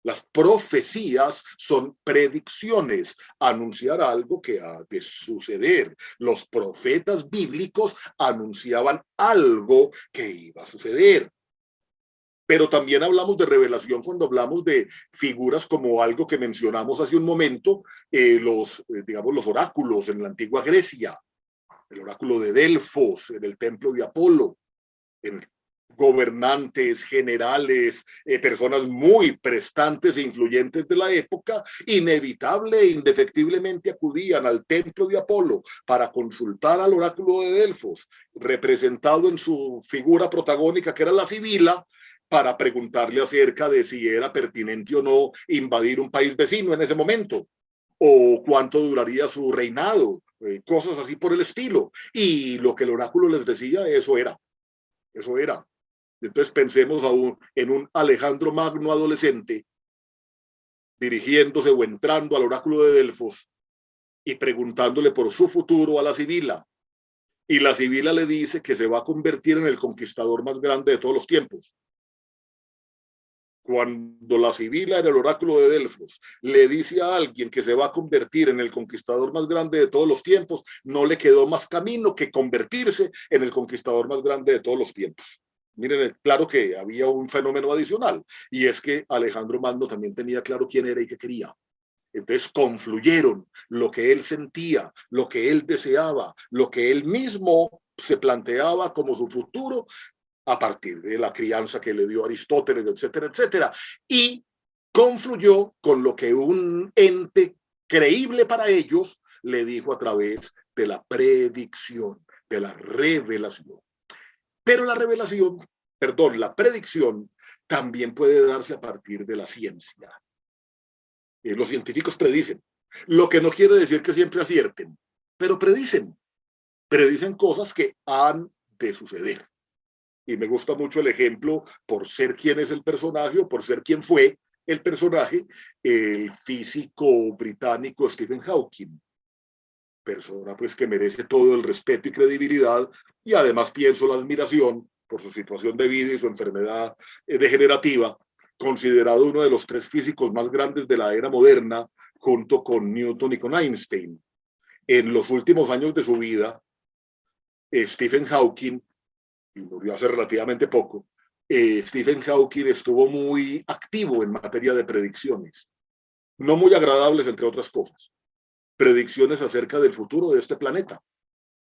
Las profecías son predicciones, anunciar algo que ha de suceder. Los profetas bíblicos anunciaban algo que iba a suceder. Pero también hablamos de revelación cuando hablamos de figuras como algo que mencionamos hace un momento, eh, los, eh, digamos, los oráculos en la antigua Grecia, el oráculo de Delfos, en el templo de Apolo, en gobernantes, generales, eh, personas muy prestantes e influyentes de la época, inevitable e indefectiblemente acudían al templo de Apolo para consultar al oráculo de Delfos, representado en su figura protagónica que era la Sibila, para preguntarle acerca de si era pertinente o no invadir un país vecino en ese momento, o cuánto duraría su reinado, eh, cosas así por el estilo. Y lo que el oráculo les decía, eso era, eso era. Entonces pensemos aún en un Alejandro Magno adolescente dirigiéndose o entrando al oráculo de Delfos y preguntándole por su futuro a la Sibila. Y la Sibila le dice que se va a convertir en el conquistador más grande de todos los tiempos cuando la Sibila en el oráculo de Delfos le dice a alguien que se va a convertir en el conquistador más grande de todos los tiempos, no le quedó más camino que convertirse en el conquistador más grande de todos los tiempos. Miren, claro que había un fenómeno adicional, y es que Alejandro Magno también tenía claro quién era y qué quería. Entonces confluyeron lo que él sentía, lo que él deseaba, lo que él mismo se planteaba como su futuro a partir de la crianza que le dio Aristóteles, etcétera, etcétera. Y confluyó con lo que un ente creíble para ellos le dijo a través de la predicción, de la revelación. Pero la revelación, perdón, la predicción también puede darse a partir de la ciencia. Eh, los científicos predicen, lo que no quiere decir que siempre acierten, pero predicen, predicen cosas que han de suceder y me gusta mucho el ejemplo por ser quien es el personaje o por ser quien fue el personaje, el físico británico Stephen Hawking. Persona pues que merece todo el respeto y credibilidad y además pienso la admiración por su situación de vida y su enfermedad eh, degenerativa, considerado uno de los tres físicos más grandes de la era moderna, junto con Newton y con Einstein. En los últimos años de su vida, eh, Stephen Hawking y murió hace relativamente poco, eh, Stephen Hawking estuvo muy activo en materia de predicciones, no muy agradables entre otras cosas, predicciones acerca del futuro de este planeta.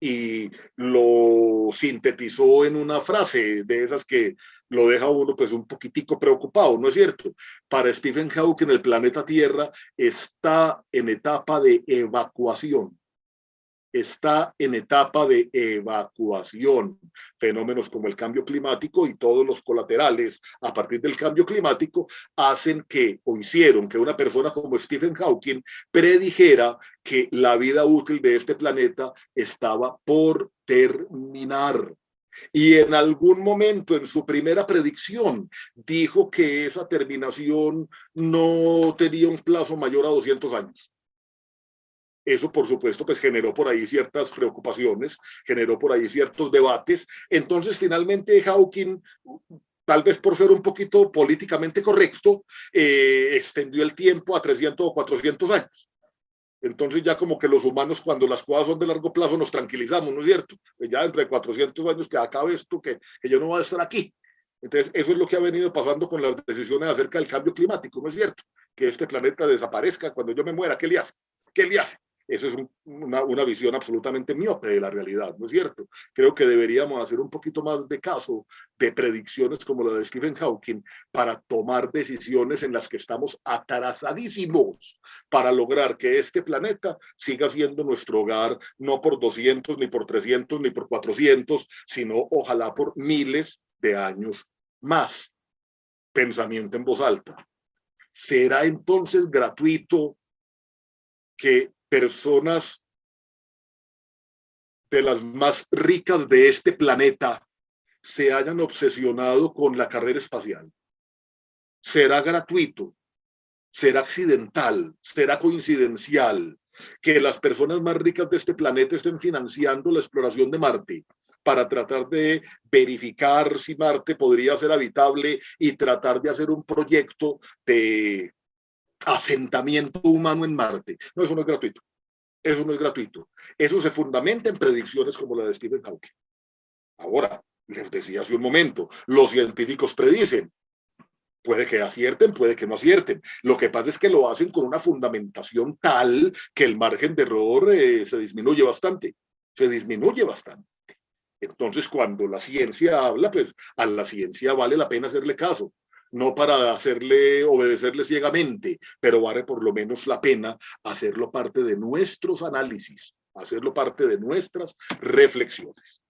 Y lo sintetizó en una frase de esas que lo deja uno pues un poquitico preocupado, ¿no es cierto? Para Stephen Hawking el planeta Tierra está en etapa de evacuación está en etapa de evacuación. Fenómenos como el cambio climático y todos los colaterales a partir del cambio climático hacen que, o hicieron que una persona como Stephen Hawking predijera que la vida útil de este planeta estaba por terminar. Y en algún momento en su primera predicción dijo que esa terminación no tenía un plazo mayor a 200 años. Eso, por supuesto, pues generó por ahí ciertas preocupaciones, generó por ahí ciertos debates. Entonces, finalmente, Hawking, tal vez por ser un poquito políticamente correcto, eh, extendió el tiempo a 300 o 400 años. Entonces ya como que los humanos cuando las cosas son de largo plazo nos tranquilizamos, ¿no es cierto? Pues ya entre 400 años que acabe esto, que, que yo no voy a estar aquí. Entonces eso es lo que ha venido pasando con las decisiones acerca del cambio climático, ¿no es cierto? Que este planeta desaparezca cuando yo me muera, ¿qué le hace? ¿Qué le hace? Eso es una, una, visión absolutamente miope de la realidad, ¿no es cierto? Creo que deberíamos hacer un poquito más de caso de predicciones como la de Stephen Hawking para tomar decisiones en las que estamos atrasadísimos para lograr que este planeta siga siendo nuestro hogar, no por 200, ni por 300, ni por 400, sino ojalá por miles de años más. Pensamiento en voz alta. ¿Será entonces gratuito que personas de las más ricas de este planeta se hayan obsesionado con la carrera espacial. Será gratuito, será accidental, será coincidencial que las personas más ricas de este planeta estén financiando la exploración de Marte para tratar de verificar si Marte podría ser habitable y tratar de hacer un proyecto de asentamiento humano en Marte. No, eso no es gratuito. Eso no es gratuito. Eso se fundamenta en predicciones como la de Stephen Hawking. Ahora, les decía hace un momento, los científicos predicen. Puede que acierten, puede que no acierten. Lo que pasa es que lo hacen con una fundamentación tal que el margen de error eh, se disminuye bastante. Se disminuye bastante. Entonces, cuando la ciencia habla, pues a la ciencia vale la pena hacerle caso no para hacerle, obedecerle ciegamente, pero vale por lo menos la pena hacerlo parte de nuestros análisis, hacerlo parte de nuestras reflexiones.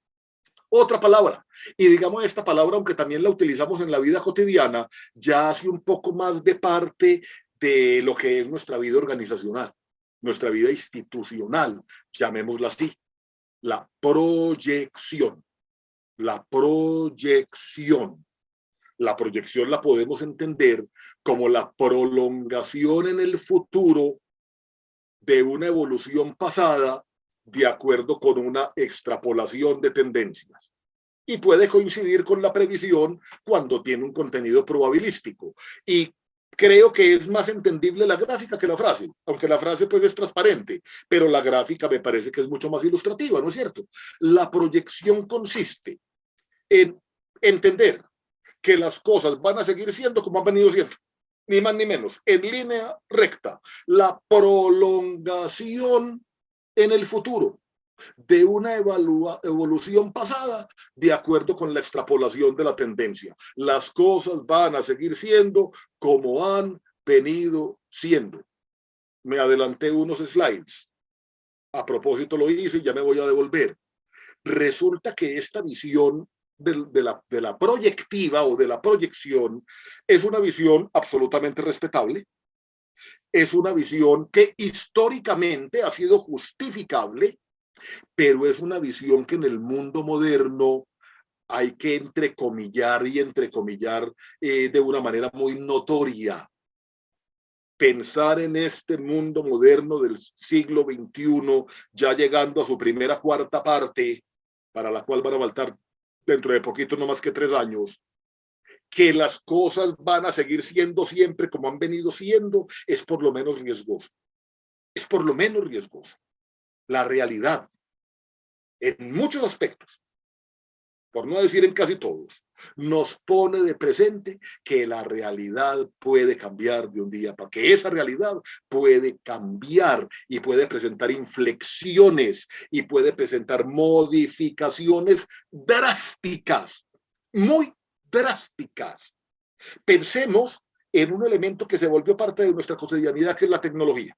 Otra palabra, y digamos esta palabra, aunque también la utilizamos en la vida cotidiana, ya hace un poco más de parte de lo que es nuestra vida organizacional, nuestra vida institucional, llamémosla así, la proyección, la proyección. La proyección la podemos entender como la prolongación en el futuro de una evolución pasada de acuerdo con una extrapolación de tendencias. y puede coincidir con la previsión cuando tiene un contenido probabilístico. Y creo que es más entendible la gráfica que la frase, aunque la frase pues es transparente, pero la gráfica me parece que es mucho más ilustrativa, ¿no es cierto? La proyección consiste en entender que las cosas van a seguir siendo como han venido siendo, ni más ni menos, en línea recta. La prolongación en el futuro de una evolución pasada de acuerdo con la extrapolación de la tendencia. Las cosas van a seguir siendo como han venido siendo. Me adelanté unos slides. A propósito lo hice y ya me voy a devolver. Resulta que esta visión de, la, proyectiva o de la proyección es una visión absolutamente respetable. Es una visión que históricamente ha sido justificable, pero es una visión que en el mundo moderno hay que entrecomillar y entrecomillar eh, de una manera muy notoria. Pensar en este mundo moderno del siglo XXI, ya llegando a su primera cuarta parte, para la cual van a faltar dentro de poquito, no más que tres años, que las cosas van a seguir siendo siempre como han venido siendo, es por lo menos riesgoso. Es por lo menos riesgoso. La realidad, en muchos aspectos, por no decir en casi todos, nos pone de presente que la realidad puede cambiar de un día para que esa realidad puede cambiar y puede presentar inflexiones y puede presentar modificaciones drásticas, muy drásticas. Pensemos en un elemento que se volvió parte de nuestra cotidianidad, que es la tecnología.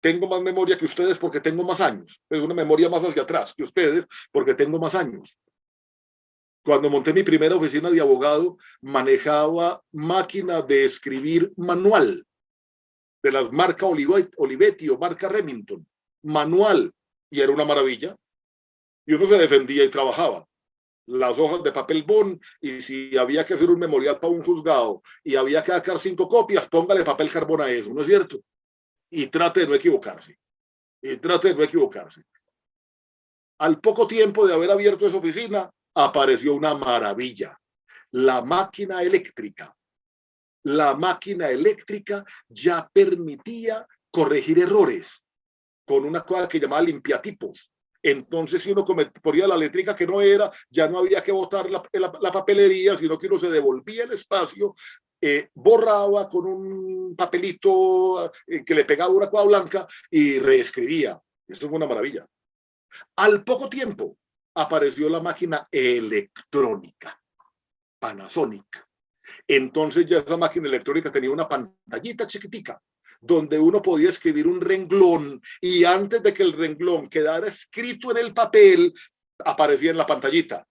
Tengo más memoria que ustedes porque tengo más años. Es una memoria más hacia atrás que ustedes porque tengo más años. Cuando monté mi primera oficina de abogado, manejaba máquina de escribir manual de las marcas Olivetti o marca Remington, manual, y era una maravilla. Y uno se defendía y trabajaba. Las hojas de papel bond, y si había que hacer un memorial para un juzgado y había que sacar cinco copias, póngale papel carbón a eso, ¿no es cierto? Y trate de no equivocarse. Y trate de no equivocarse. Al poco tiempo de haber abierto esa oficina, apareció una maravilla, la máquina eléctrica. La máquina eléctrica ya permitía corregir errores con una cosa que llamaba limpiatipos. Entonces, si uno ponía la eléctrica que no era, ya no había que botar la, papelería, sino que uno se devolvía el espacio, eh, borraba con un papelito eh, que le pegaba una cuadra blanca y reescribía. Esto fue una maravilla. Al poco tiempo, apareció la máquina electrónica, Panasonic. Entonces ya esa máquina electrónica tenía una pantallita chiquitica donde uno podía escribir un renglón y antes de que el renglón quedara escrito en el papel, aparecía en la pantallita.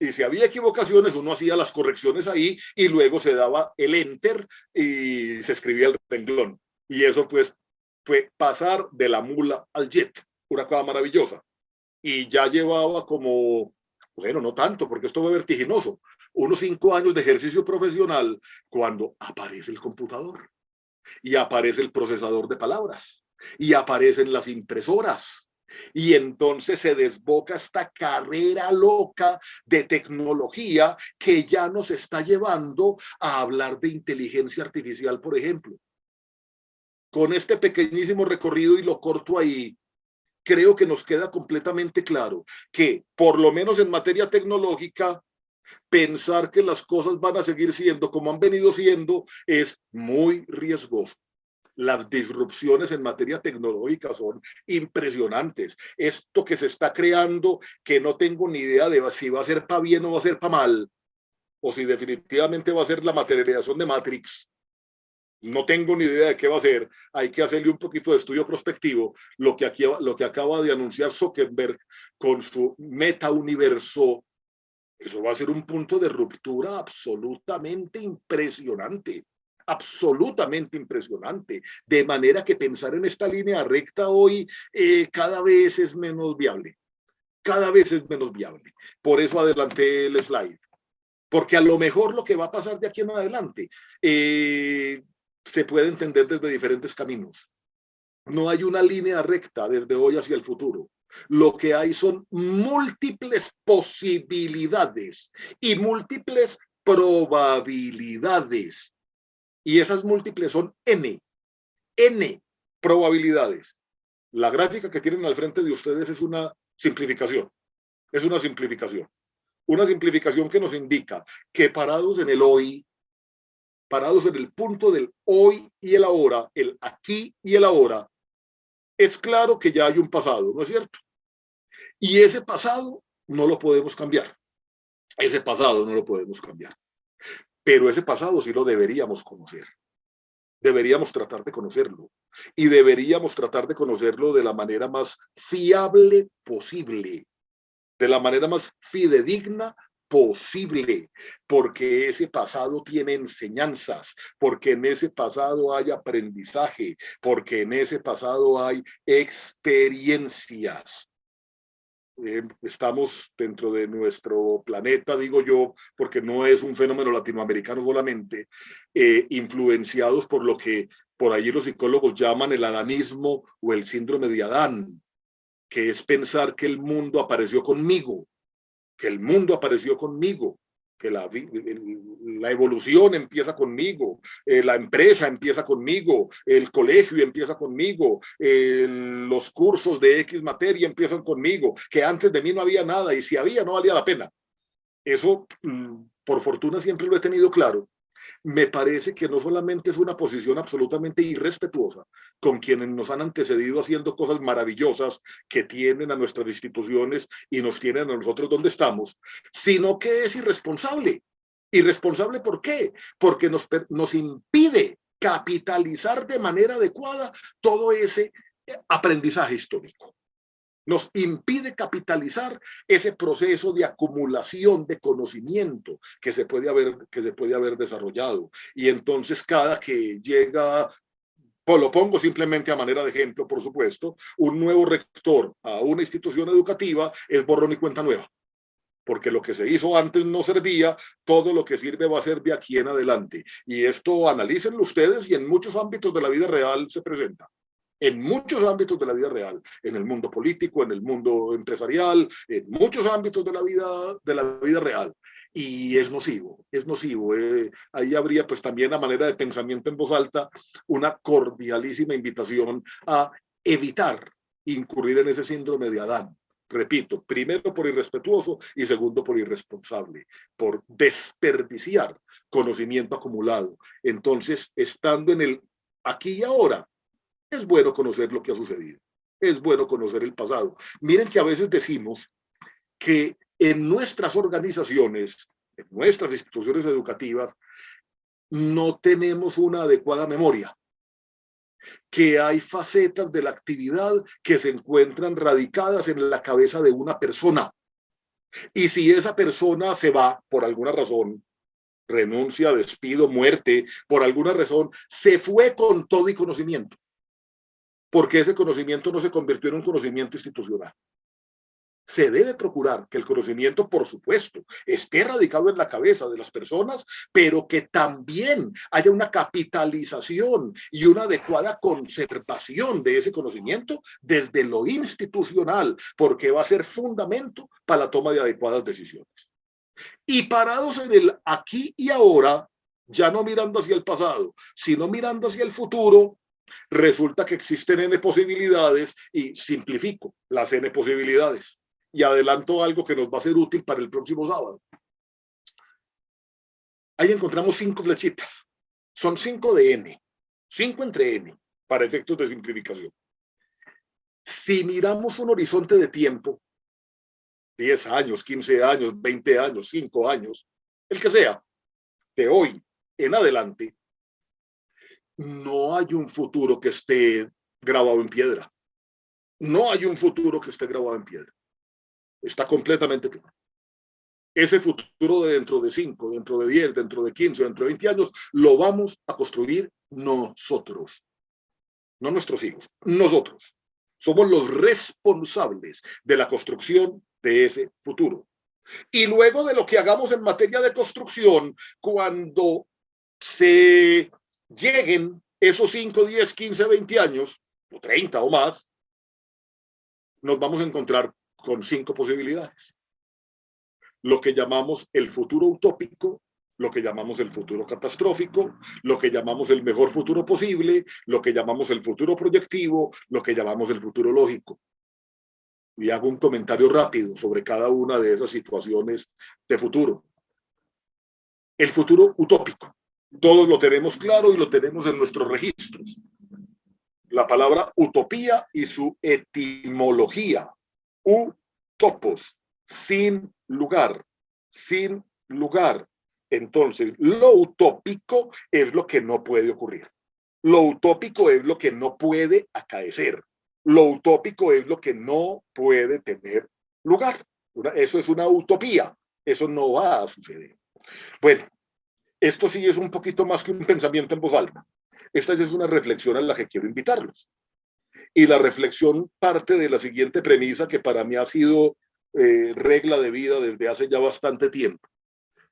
Y si había equivocaciones, uno hacía las correcciones ahí y luego se daba el enter y se escribía el renglón. Y eso pues fue pasar de la mula al jet, una cosa maravillosa y ya llevaba como, bueno, no tanto, porque esto fue vertiginoso, unos cinco años de ejercicio profesional cuando aparece el computador y aparece el procesador de palabras y aparecen las impresoras y entonces se desboca esta carrera loca de tecnología que ya nos está llevando a hablar de inteligencia artificial, por ejemplo. Con este pequeñísimo recorrido y lo corto ahí, creo que nos queda completamente claro que, por lo menos en materia tecnológica, pensar que las cosas van a seguir siendo como han venido siendo es muy riesgoso. Las disrupciones en materia tecnológica son impresionantes. Esto que se está creando, que no tengo ni idea de si va a ser para bien o va a ser para mal, o si definitivamente va a ser la materialización de Matrix, no tengo ni idea de qué va a ser, hay que hacerle un poquito de estudio prospectivo, lo que, aquí, lo que acaba de anunciar Zuckerberg con su meta-universo, eso va a ser un punto de ruptura absolutamente impresionante, absolutamente impresionante, de manera que pensar en esta línea recta hoy eh, cada vez es menos viable, cada vez es menos viable. Por eso adelanté el slide porque a lo mejor lo que va a pasar de aquí en adelante eh, se puede entender desde diferentes caminos. No hay una línea recta desde hoy hacia el futuro. Lo que hay son múltiples posibilidades y múltiples probabilidades. Y esas múltiples son N. N probabilidades. La gráfica que tienen al frente de ustedes es una simplificación. Es una simplificación. Una simplificación que nos indica que parados en el hoy, parados en el punto del hoy y el ahora, el aquí y el ahora, es claro que ya hay un pasado, ¿no es cierto? Y ese pasado no lo podemos cambiar. Ese pasado no lo podemos cambiar. Pero ese pasado sí lo deberíamos conocer. Deberíamos tratar de conocerlo. Y deberíamos tratar de conocerlo de la manera más fiable posible. De la manera más fidedigna posible, porque ese pasado tiene enseñanzas, porque en ese pasado hay aprendizaje, porque en ese pasado hay experiencias. Eh, estamos dentro de nuestro planeta, digo yo, porque no es un fenómeno latinoamericano solamente, eh, influenciados por lo que por allí los psicólogos llaman el adanismo o el síndrome de Adán, que es pensar que el mundo apareció conmigo, que el mundo apareció conmigo, que la, evolución empieza conmigo, eh, la empresa empieza conmigo, el colegio empieza conmigo, los cursos de X materia empiezan conmigo, que antes de mí no había nada y si había no valía la pena. Eso, mm, por fortuna, siempre lo he tenido claro me parece que no solamente es una posición absolutamente irrespetuosa con quienes nos han antecedido haciendo cosas maravillosas que tienen a nuestras instituciones y nos tienen a nosotros donde estamos, sino que es irresponsable. ¿Irresponsable por qué? Porque nos, nos impide capitalizar de manera adecuada todo ese aprendizaje histórico nos impide capitalizar ese proceso de acumulación de conocimiento que se puede haber, que se puede haber desarrollado. Y entonces cada que llega pues lo pongo simplemente a manera de ejemplo, por supuesto, un nuevo rector a una institución educativa es borrón y cuenta nueva, porque lo que se hizo antes no servía, todo lo que sirve va a ser de aquí en adelante. Y esto analícenlo ustedes y en muchos ámbitos de la vida real se presenta en muchos ámbitos de la vida real, en el mundo político, en el mundo empresarial, en muchos ámbitos de la vida, de la vida real. Y es nocivo, es nocivo. Eh, ahí habría pues también a manera de pensamiento en voz alta una cordialísima invitación a evitar incurrir en ese síndrome de Adán. Repito, primero por irrespetuoso y segundo por irresponsable, por desperdiciar conocimiento acumulado. Entonces, estando en el aquí y ahora, es bueno conocer lo que ha sucedido. Es bueno conocer el pasado. Miren que a veces decimos que en nuestras organizaciones, en nuestras instituciones educativas, no tenemos una adecuada memoria, que hay facetas de la actividad que se encuentran radicadas en la cabeza de una persona. Y si esa persona se va por alguna razón, renuncia, despido, muerte, por alguna razón, se fue con todo y conocimiento porque ese conocimiento no se convirtió en un conocimiento institucional. Se debe procurar que el conocimiento, por supuesto, esté radicado en la cabeza de las personas, pero que también haya una capitalización y una adecuada conservación de ese conocimiento desde lo institucional, porque va a ser fundamento para la toma de adecuadas decisiones. Y parados en el aquí y ahora, ya no mirando hacia el pasado, sino mirando hacia el futuro, Resulta que existen N posibilidades y simplifico las N posibilidades y adelanto algo que nos va a ser útil para el próximo sábado. Ahí encontramos cinco flechitas. Son cinco de N, cinco entre N, para efectos de simplificación. Si miramos un horizonte de tiempo, 10 años, 15 años, 20 años, 5 años, el que sea, de hoy en adelante, no hay un futuro que esté grabado en piedra. No hay un futuro que esté grabado en piedra. Está completamente claro. Ese futuro de dentro de 5, dentro de 10, dentro de 15, dentro de 20 años, lo vamos a construir nosotros. No nuestros hijos, nosotros. Somos los responsables de la construcción de ese futuro. Y luego de lo que hagamos en materia de construcción, cuando se lleguen esos 5, 10, 15, 20 años, o 30 o más, nos vamos a encontrar con cinco posibilidades. Lo que llamamos el futuro utópico, lo que llamamos el futuro catastrófico, lo que llamamos el mejor futuro posible, lo que llamamos el futuro proyectivo, lo que llamamos el futuro lógico. Y hago un comentario rápido sobre cada una de esas situaciones de futuro. El futuro utópico. Todos lo tenemos claro y lo tenemos en nuestros registros. La palabra utopía y su etimología. Utopos, sin lugar, sin lugar. Entonces, lo utópico es lo que no puede ocurrir. Lo utópico es lo que no puede acaecer. Lo utópico es lo que no puede tener lugar. Eso es una utopía. Eso no va a suceder. Bueno, esto sí es un poquito más que un pensamiento en voz alta. Esta es una reflexión a la que quiero invitarlos. Y la reflexión parte de la siguiente premisa que para mí ha sido eh, regla de vida desde hace ya bastante tiempo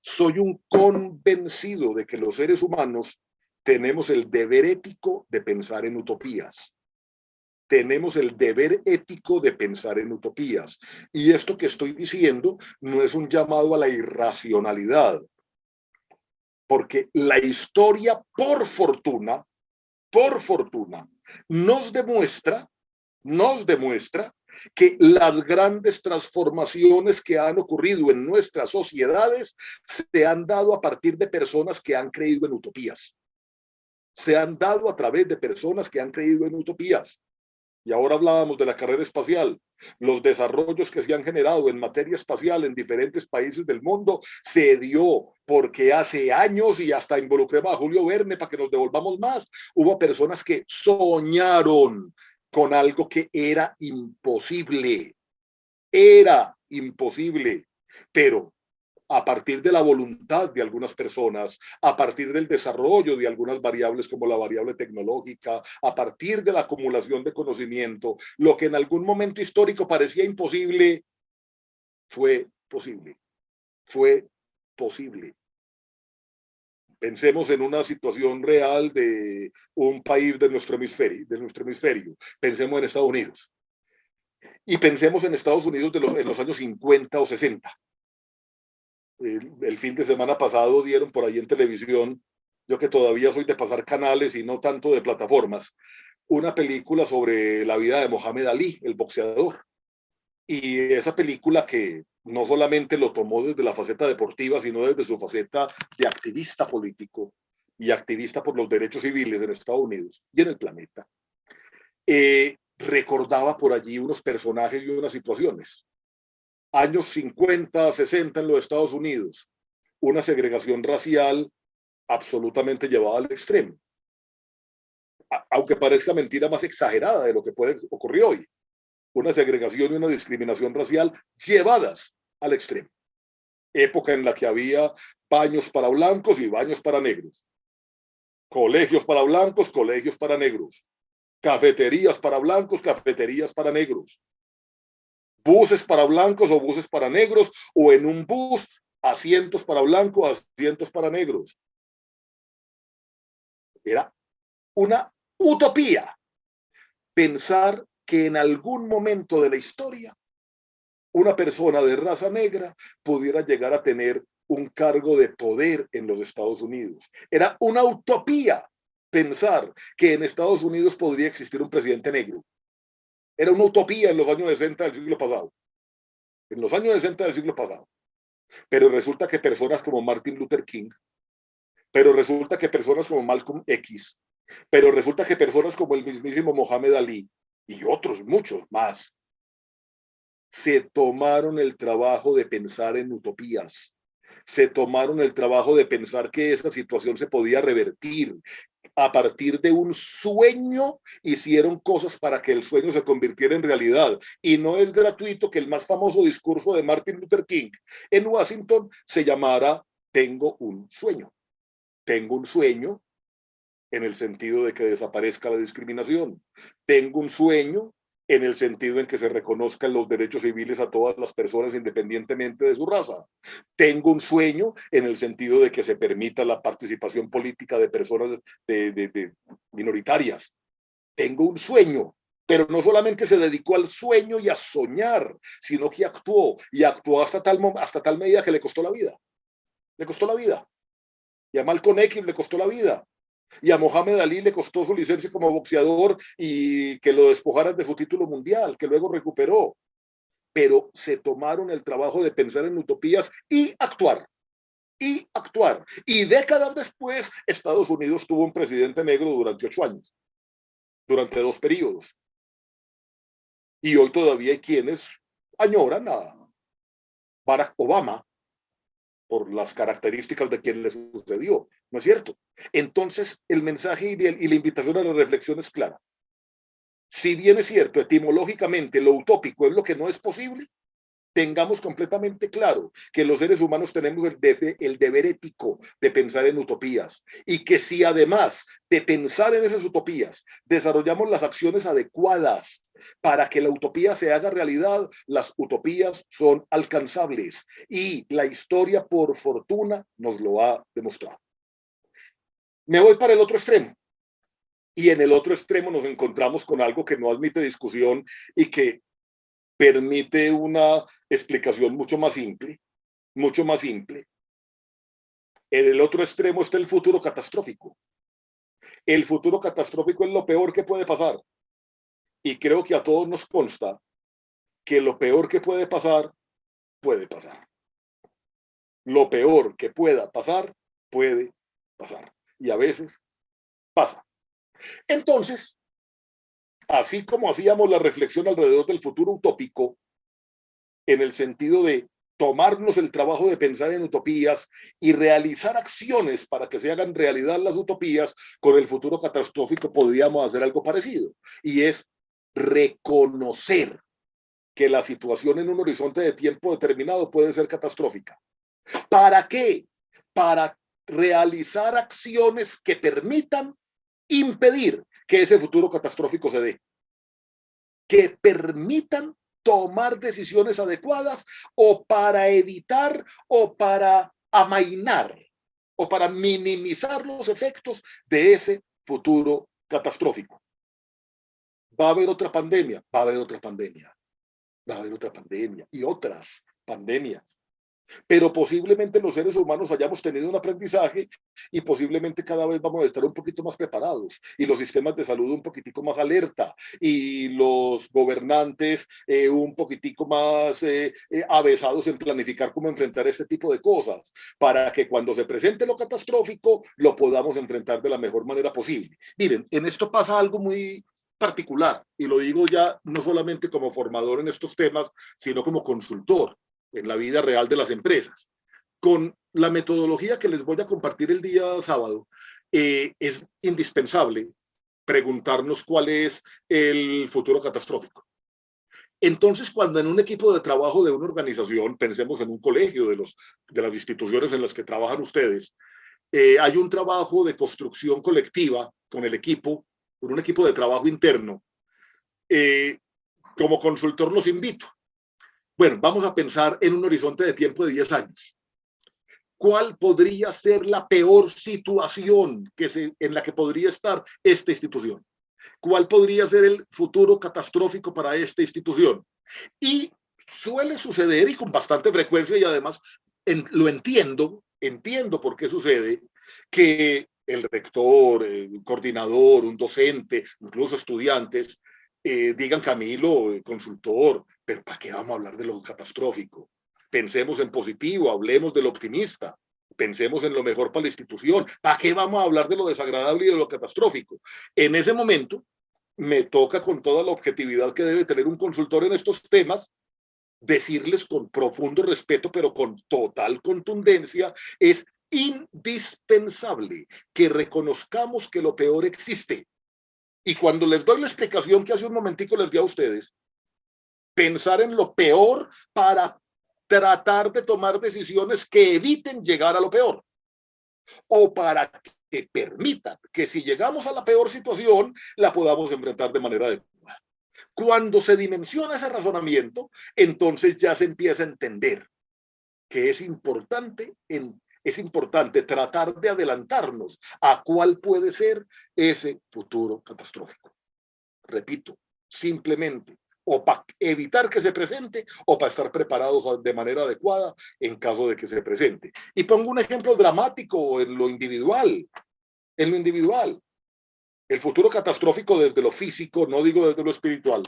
soy un convencido de que los seres humanos tenemos el deber ético de pensar en utopías. Tenemos el deber ético de pensar en utopías. Y esto que estoy diciendo no es un llamado a la irracionalidad, porque la historia, por fortuna, por fortuna, nos demuestra, nos demuestra que las grandes transformaciones que han ocurrido en nuestras sociedades se han dado a partir de personas que han creído en utopías. Se han dado a través de personas que han creído en utopías. Y ahora hablábamos de la carrera espacial. Los desarrollos que se han generado en materia espacial en diferentes países del mundo se dio porque hace años, y hasta involucré a Julio Verne para que nos devolvamos más, hubo personas que soñaron con algo que era imposible. Era imposible, pero a partir de la voluntad de algunas personas, a partir del desarrollo de algunas variables como la variable tecnológica, a partir de la acumulación de conocimiento, lo que en algún momento histórico parecía imposible, fue posible, fue posible. Pensemos en una situación real de un país de nuestro hemisferio, de nuestro hemisferio. Pensemos en Estados Unidos. Y pensemos en Estados Unidos de los, en los años 50 o 60. El, fin de semana pasado dieron por ahí en televisión, yo que todavía soy de pasar canales y no tanto de plataformas, una película sobre la vida de Mohamed Ali, el boxeador. Y esa película que no solamente lo tomó desde la faceta deportiva, sino desde su faceta de activista político y activista por los derechos civiles en Estados Unidos y en el planeta, eh, recordaba por allí unos personajes y unas situaciones. Años 50, 60 en los Estados Unidos, una segregación racial absolutamente llevada al extremo. Aunque parezca mentira más exagerada de lo que puede ocurrir hoy una segregación y una discriminación racial llevadas al extremo. Época en la que había baños para blancos y baños para negros. Colegios para blancos, colegios para negros. Cafeterías para blancos, cafeterías para negros. Buses para blancos o buses para negros, o en un bus, asientos para blancos, asientos para negros. Era una utopía pensar que en algún momento de la historia una persona de raza negra pudiera llegar a tener un cargo de poder en los Estados Unidos. Era una utopía pensar que en Estados Unidos podría existir un presidente negro. Era una utopía en los años 60 del siglo pasado. En los años 60 del siglo pasado. Pero resulta que personas como Martin Luther King, pero resulta que personas como Malcolm X, pero resulta que personas como el mismísimo Mohamed Ali, y otros muchos más, se tomaron el trabajo de pensar en utopías, se tomaron el trabajo de pensar que esa situación se podía revertir. A partir de un sueño hicieron cosas para que el sueño se convirtiera en realidad. Y no es gratuito que el más famoso discurso de Martin Luther King en Washington se llamara Tengo un sueño. Tengo un sueño en el sentido de que desaparezca la discriminación. Tengo un sueño en el sentido en que se reconozcan los derechos civiles a todas las personas independientemente de su raza. Tengo un sueño en el sentido de que se permita la participación política de personas de, minoritarias. Tengo un sueño pero no solamente se dedicó al sueño y a soñar, sino que actuó, y actuó hasta tal, hasta tal medida que le costó la vida. Le costó la vida. Y a Malcolm X le costó la vida. Y a Mohamed Ali le costó su licencia como boxeador y que lo despojaran de su título mundial, que luego recuperó. Pero se tomaron el trabajo de pensar en utopías y actuar. Y actuar. Y décadas después, Estados Unidos tuvo un presidente negro durante ocho años, durante dos periodos. Y hoy todavía hay quienes añoran a Barack Obama por las características de quien le sucedió, ¿no es cierto? Entonces, el mensaje y la invitación a la reflexión es clara. Si bien es cierto, etimológicamente lo utópico es lo que no es posible, tengamos completamente claro que los seres humanos tenemos el, deber ético de pensar en utopías y que si además de pensar en esas utopías desarrollamos las acciones adecuadas para que la utopía se haga realidad, las utopías son alcanzables y la historia por fortuna nos lo ha demostrado. Me voy para el otro extremo. Y en el otro extremo nos encontramos con algo que no admite discusión y que permite una explicación mucho más simple, mucho más simple. En el otro extremo está el futuro catastrófico. El futuro catastrófico es lo peor que puede pasar. Y creo que a todos nos consta que lo peor que puede pasar, puede pasar. Lo peor que pueda pasar, puede pasar. Y a veces pasa. Entonces, así como hacíamos la reflexión alrededor del futuro utópico, en el sentido de tomarnos el trabajo de pensar en utopías y realizar acciones para que se hagan realidad las utopías, con el futuro catastrófico podríamos hacer algo parecido. Y es reconocer que la situación en un horizonte de tiempo determinado puede ser catastrófica. ¿Para qué? Para realizar acciones que permitan impedir que ese futuro catastrófico se dé. Que permitan tomar decisiones adecuadas o para evitar o para amainar o para minimizar los efectos de ese futuro catastrófico. Va a haber otra pandemia, va a haber otra pandemia, va a haber otra pandemia y otras pandemias pero posiblemente los seres humanos hayamos tenido un aprendizaje y posiblemente cada vez vamos a estar un poquito más preparados y los sistemas de salud un poquitico más alerta y los gobernantes eh, un poquitico más eh, eh, avesados en planificar cómo enfrentar este tipo de cosas para que cuando se presente lo catastrófico lo podamos enfrentar de la mejor manera posible. Miren, en esto pasa algo muy particular y lo digo ya no solamente como formador en estos temas, sino como consultor en la vida real de las empresas. Con la metodología que les voy a compartir el día sábado, eh, es indispensable preguntarnos cuál es el futuro catastrófico. Entonces, cuando en un equipo de trabajo de una organización, pensemos en un colegio de, los, de las instituciones en las que trabajan ustedes, eh, hay un trabajo de construcción colectiva con el equipo, con un equipo de trabajo interno, eh, como consultor los invito bueno, vamos a pensar en un horizonte de tiempo de 10 años. ¿Cuál podría ser la peor situación que se, en la que podría estar esta institución? ¿Cuál podría ser el futuro catastrófico para esta institución? Y suele suceder, y con bastante frecuencia, y además lo entiendo, entiendo por qué sucede, que el rector, el coordinador, un docente, incluso estudiantes, eh, digan Camilo, consultor, pero ¿para qué vamos a hablar de lo catastrófico? Pensemos en positivo, hablemos de lo optimista, pensemos en lo mejor para la institución. ¿Para qué vamos a hablar de lo desagradable y de lo catastrófico? En ese momento, me toca con toda la objetividad que debe tener un consultor en estos temas, decirles con profundo respeto, pero con total contundencia, es indispensable que reconozcamos que lo peor existe y cuando les doy la explicación que hace un momentico les di a ustedes, pensar en lo peor para tratar de tomar decisiones que eviten llegar a lo peor. O para que permitan que si llegamos a la peor situación, la podamos enfrentar de manera adecuada. Cuando se dimensiona ese razonamiento, entonces ya se empieza a entender que es importante en es importante tratar de adelantarnos a cuál puede ser ese futuro catastrófico. Repito, simplemente, o para evitar que se presente o para estar preparados de manera adecuada en caso de que se presente. Y pongo un ejemplo dramático en lo individual, en lo individual. El futuro catastrófico desde lo físico, no digo desde lo espiritual,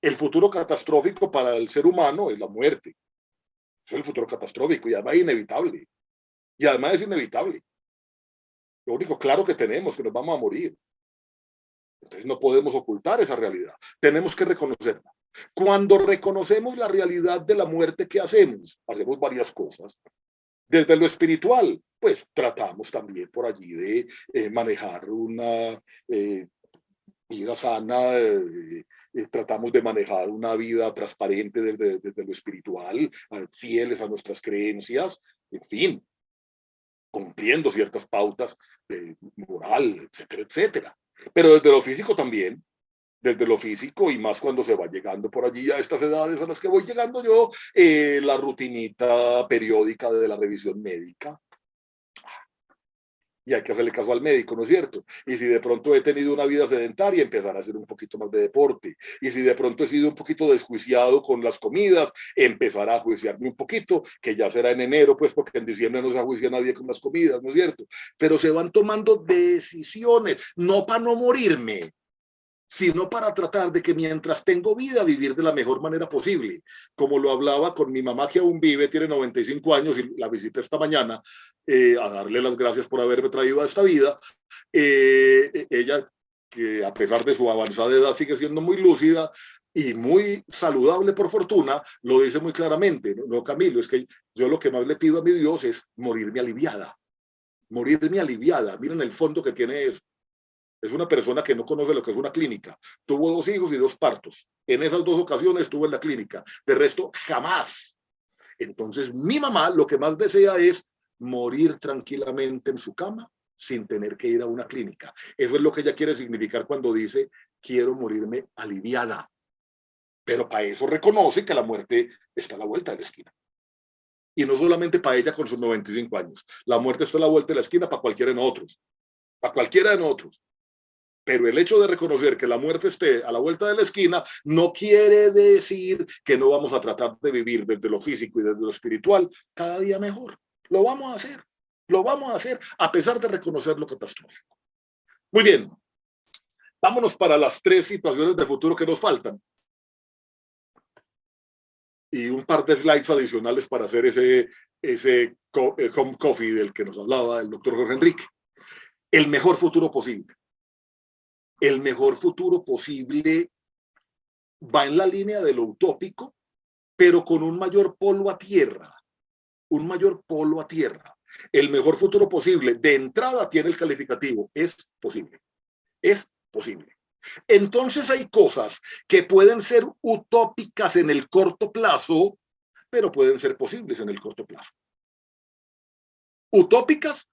el futuro catastrófico para el ser humano es la muerte. Es el futuro catastrófico y además es inevitable. Y además es inevitable. Lo único claro que tenemos que nos vamos a morir. Entonces no podemos ocultar esa realidad. Tenemos que reconocerla. Cuando reconocemos la realidad de la muerte, ¿qué hacemos? Hacemos varias cosas. Desde lo espiritual, pues tratamos también por allí de eh, manejar una eh, vida sana, eh, tratamos de manejar una vida transparente desde, desde lo espiritual, fieles a nuestras creencias, en fin, cumpliendo ciertas pautas de moral, etcétera, etcétera. Pero desde lo físico también, desde lo físico y más cuando se va llegando por allí a estas edades a las que voy llegando yo, eh, la rutinita periódica de la revisión médica, y hay que hacerle caso al médico, ¿no es cierto? Y si de pronto he tenido una vida sedentaria, empezar a hacer un poquito más de deporte. Y si de pronto he sido un poquito desjuiciado con las comidas, empezar a juiciarme un poquito, que ya será en enero, pues porque en diciembre no se juicia nadie con las comidas, ¿no es cierto? Pero se van tomando decisiones, no para no morirme, sino para tratar de que mientras tengo vida, vivir de la mejor manera posible. Como lo hablaba con mi mamá que aún vive, tiene 95 años y la visité esta mañana eh, a darle las gracias por haberme traído a esta vida. Eh, e, ella, que a pesar de su avanzada edad, sigue siendo muy lúcida y muy saludable por fortuna, lo dice muy claramente. No, Camilo, es que yo lo que más le pido a mi Dios es morirme aliviada. Morirme aliviada. Miren el fondo que tiene eso es una persona que no conoce lo que es una clínica. Tuvo dos hijos y dos partos. En esas dos ocasiones estuvo en la clínica. De resto, jamás. Entonces, mi mamá lo que más desea es morir tranquilamente en su cama sin tener que ir a una clínica. Eso es lo que ella quiere significar cuando dice, quiero morirme aliviada. Pero para eso reconoce que la muerte está a la vuelta de la esquina. Y no solamente para ella con sus 95 años. La muerte está a la vuelta de la esquina para cualquiera de nosotros. Para cualquiera de nosotros. Pero el hecho de reconocer que la muerte esté a la vuelta de la esquina no quiere decir que no vamos a tratar de vivir desde lo físico y desde lo espiritual cada día mejor. Lo vamos a hacer, lo vamos a hacer a pesar de reconocer lo catastrófico. Muy bien, vámonos para las tres situaciones de futuro que nos faltan. Y un par de slides adicionales para hacer ese, ese eh, home coffee del que nos hablaba el doctor Jorge Enrique. El mejor futuro posible el mejor futuro posible va en la línea de lo utópico, pero con un mayor polo a tierra, un mayor polo a tierra. El mejor futuro posible de entrada tiene el calificativo, es posible, es posible. Entonces hay cosas que pueden ser utópicas en el corto plazo, pero pueden ser posibles en el corto plazo. Utópicas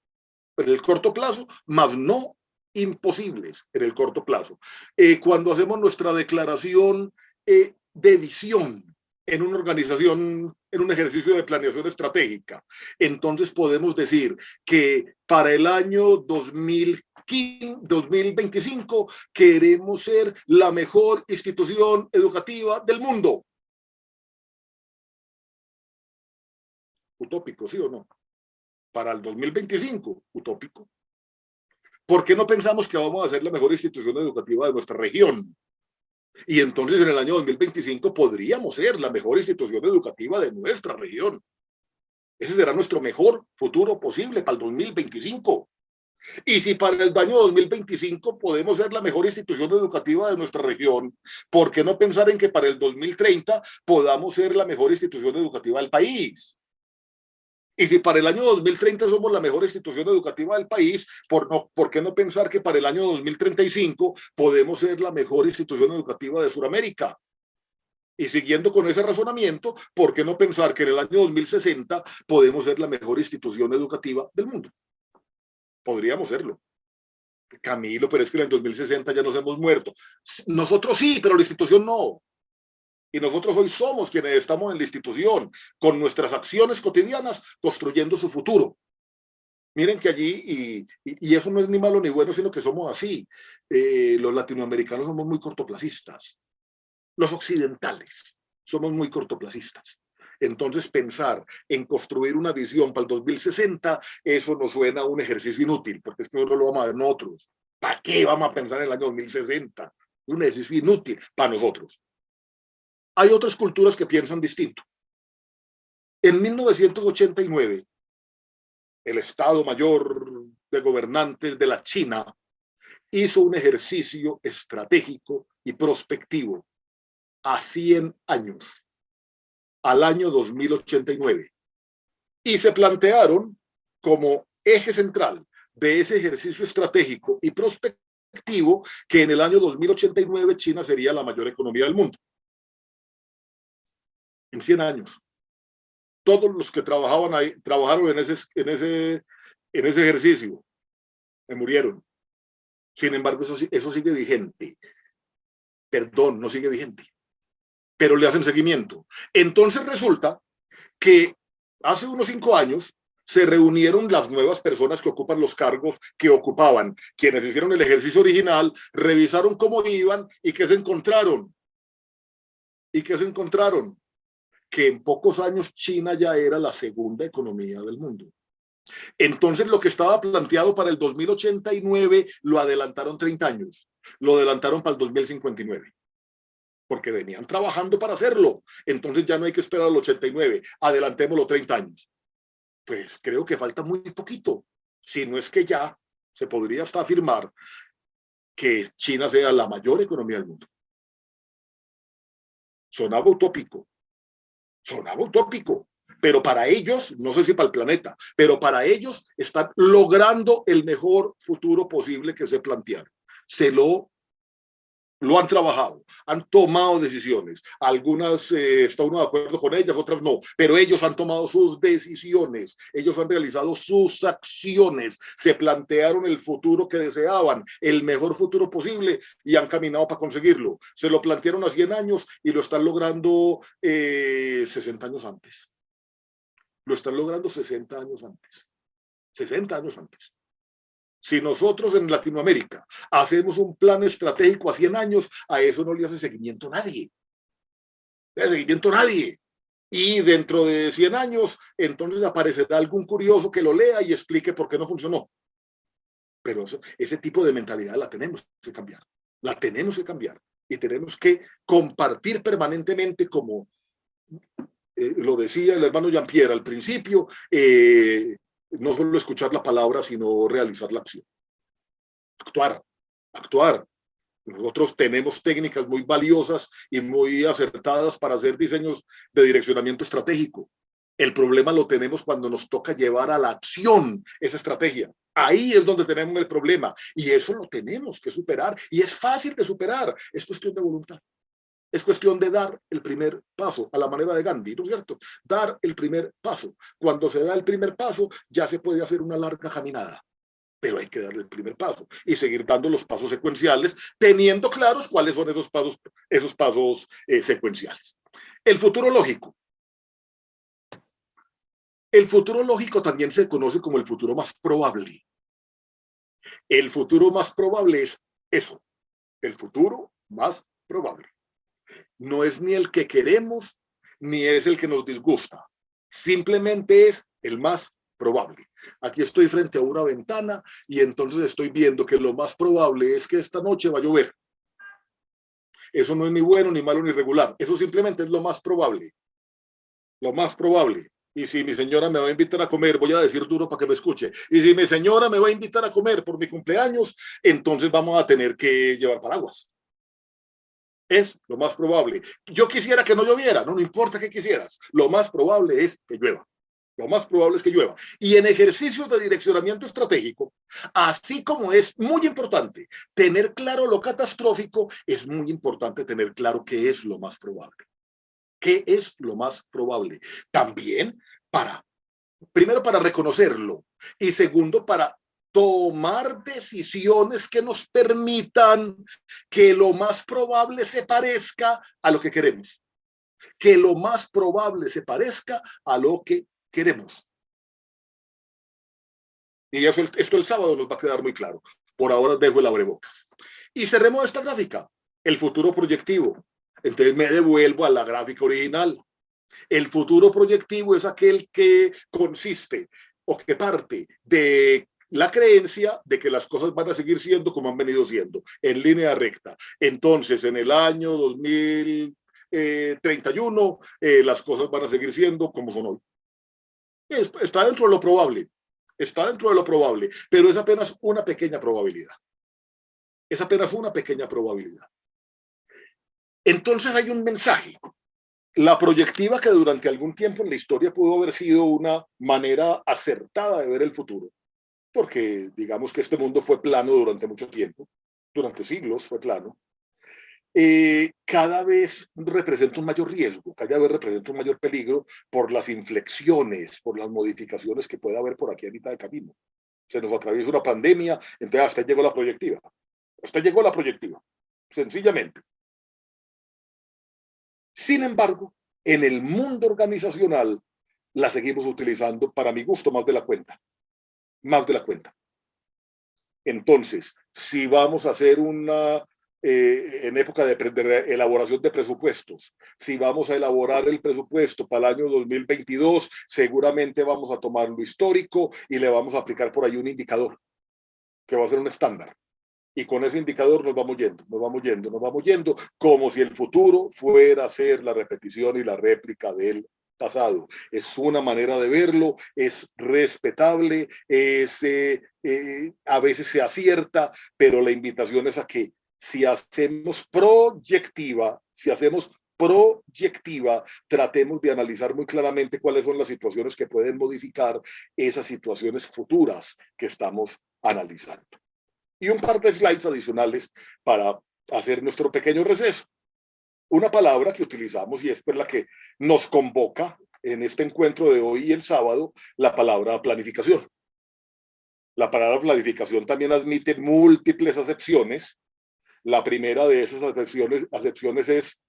en el corto plazo, mas no imposibles en el corto plazo. Eh, cuando hacemos nuestra declaración eh, de visión en una organización, en un ejercicio de planeación estratégica, entonces podemos decir que para el año 2015, 2025 queremos ser la mejor institución educativa del mundo. Utópico, ¿sí o no? Para el 2025, utópico. ¿Por qué no pensamos que vamos a ser la mejor institución educativa de nuestra región? Y entonces en el año 2025 podríamos ser la mejor institución educativa de nuestra región. Ese será nuestro mejor futuro posible para el 2025. Y si para el año 2025 podemos ser la mejor institución educativa de nuestra región, ¿por qué no pensar en que para el 2030 podamos ser la mejor institución educativa del país? Y si para el año 2030 somos la mejor institución educativa del país, ¿por, no, ¿por qué no pensar que para el año 2035 podemos ser la mejor institución educativa de Sudamérica? Y siguiendo con ese razonamiento, ¿por qué no pensar que en el año 2060 podemos ser la mejor institución educativa del mundo? Podríamos serlo. Camilo, pero es que en el 2060 ya nos hemos muerto. Nosotros sí, pero la institución no. Y nosotros hoy somos quienes estamos en la institución, con nuestras acciones cotidianas, construyendo su futuro. Miren que allí, y, y, eso no es ni malo ni bueno, sino que somos así. Eh, los latinoamericanos somos muy cortoplacistas. Los occidentales somos muy cortoplacistas. Entonces pensar en construir una visión para el 2060, eso nos suena a un ejercicio inútil, porque es que nosotros lo vamos a ver nosotros. ¿Para qué vamos a pensar en el año 2060? Un ejercicio inútil para nosotros. Hay otras culturas que piensan distinto. En 1989, el Estado Mayor de Gobernantes de la China hizo un ejercicio estratégico y prospectivo a 100 años, al año 2089. Y se plantearon como eje central de ese ejercicio estratégico y prospectivo que en el año 2089 China sería la mayor economía del mundo. En 100 años. Todos los que trabajaban ahí, trabajaron en ese, en ese, en ese ejercicio, me murieron. Sin embargo, eso, eso sigue vigente. Perdón, no sigue vigente pero le hacen seguimiento. Entonces resulta que hace unos cinco años se reunieron las nuevas personas que ocupan los cargos que ocupaban, quienes hicieron el ejercicio original, revisaron cómo iban y qué se encontraron. ¿Y qué se encontraron? Que en pocos años China ya era la segunda economía del mundo. Entonces lo que estaba planteado para el 2089 lo adelantaron 30 años, lo adelantaron para el 2059 porque venían trabajando para hacerlo. Entonces ya no hay que esperar al 89, adelantémoslo 30 años. Pues creo que falta muy poquito, si no es que ya se podría hasta afirmar que China sea la mayor economía del mundo. Sonaba utópico, sonaba utópico, pero para ellos, no sé si para el planeta, pero para ellos están logrando el mejor futuro posible que se plantearon. Se lo lo han trabajado, han tomado decisiones. Algunas eh, está uno de acuerdo con ellas, otras no, pero ellos han tomado sus decisiones, ellos han realizado sus acciones, se plantearon el futuro que deseaban, el mejor futuro posible y han caminado para conseguirlo. Se lo plantearon a 100 años y lo están logrando 60 eh, años antes. Lo están logrando 60 años antes. 60 años antes. Si nosotros en Latinoamérica hacemos un plan estratégico a 100 años, a eso no le hace seguimiento nadie. Le hace seguimiento nadie. Y dentro de 100 años, entonces aparecerá algún curioso que lo lea y explique por qué no funcionó. Pero ese tipo de mentalidad la tenemos que cambiar. La tenemos que cambiar. Y tenemos que compartir permanentemente como eh, lo decía el hermano Jean-Pierre al principio, eh, no solo escuchar la palabra, sino realizar la acción. Actuar, actuar. Nosotros tenemos técnicas muy valiosas y muy acertadas para hacer diseños de direccionamiento estratégico. El problema lo tenemos cuando nos toca llevar a la acción esa estrategia. Ahí es donde tenemos el problema y eso lo tenemos que superar y es fácil de superar. Es cuestión de voluntad. Es cuestión de dar el primer paso, a la manera de Gandhi, ¿no es cierto? Dar el primer paso. Cuando se da el primer paso, ya se puede hacer una larga caminada, pero hay que dar el primer paso y seguir dando los pasos secuenciales, teniendo claros cuáles son esos pasos, esos pasos eh, secuenciales. El futuro lógico. El futuro lógico también se conoce como el futuro más probable. El futuro más probable es eso, el futuro más probable no es ni el que queremos, ni es el que nos disgusta. Simplemente es el más probable. Aquí estoy frente a una ventana y entonces estoy viendo que lo más probable es que esta noche va a llover. Eso no es ni bueno, ni malo, ni regular. Eso simplemente es lo más probable. Lo más probable. Y si mi señora me va a invitar a comer, voy a decir duro para que me escuche. Y si mi señora me va a invitar a comer por mi cumpleaños, entonces vamos a tener que llevar paraguas es lo más probable. Yo quisiera que no lloviera, no, no importa que quisieras. Lo más probable es que llueva. Lo más probable es que llueva. Y en ejercicios de direccionamiento estratégico, así como es muy importante tener claro lo catastrófico, es muy importante tener claro qué es lo más probable. ¿Qué es lo más probable? También para, primero para reconocerlo y segundo para tomar decisiones que nos permitan que lo más probable se parezca a lo que queremos. Que lo más probable se parezca a lo que queremos. Y eso, esto el sábado nos va a quedar muy claro. Por ahora dejo el abrebocas. Y cerremos esta gráfica. El futuro proyectivo. Entonces me devuelvo a la gráfica original. El futuro proyectivo es aquel que consiste o que parte de la creencia de que las cosas van a seguir siendo como han venido siendo, en línea recta. Entonces, en el año 2031, eh, las cosas van a seguir siendo como son hoy. Está dentro de lo probable, está dentro de lo probable, pero es apenas una pequeña probabilidad. Es apenas una pequeña probabilidad. Entonces hay un mensaje. La proyectiva que durante algún tiempo en la historia pudo haber sido una manera acertada de ver el futuro, porque digamos que este mundo fue plano durante mucho tiempo, durante siglos fue plano, eh, cada vez representa un mayor riesgo, cada vez representa un mayor peligro por las inflexiones, por las modificaciones que puede haber por aquí a mitad de camino. Se nos atraviesa una pandemia, entonces hasta llegó la proyectiva. Hasta llegó la proyectiva, sencillamente. Sin embargo, en el mundo organizacional la seguimos utilizando para mi gusto más de la cuenta. Más de la cuenta. Entonces, si vamos a hacer una eh, en época de, elaboración de presupuestos. Si vamos a elaborar el presupuesto para el año 2022, seguramente vamos a tomar lo histórico y le vamos a aplicar por ahí un indicador, que va a ser un estándar. Y con ese indicador nos vamos yendo, nos vamos yendo, nos vamos yendo, como si el futuro fuera a ser la repetición y la réplica del pasado. Es una manera de verlo, es respetable, es, eh, eh, a veces se acierta, pero la invitación es a que si hacemos proyectiva, si hacemos proyectiva, tratemos de analizar muy claramente cuáles son las situaciones que pueden modificar esas situaciones futuras que estamos analizando. Y un par de slides adicionales para hacer nuestro pequeño receso. Una palabra que utilizamos y es por la que nos convoca en este encuentro de hoy y el sábado, la palabra planificación. La palabra planificación también admite múltiples acepciones la primera de esas acepciones, acepciones es,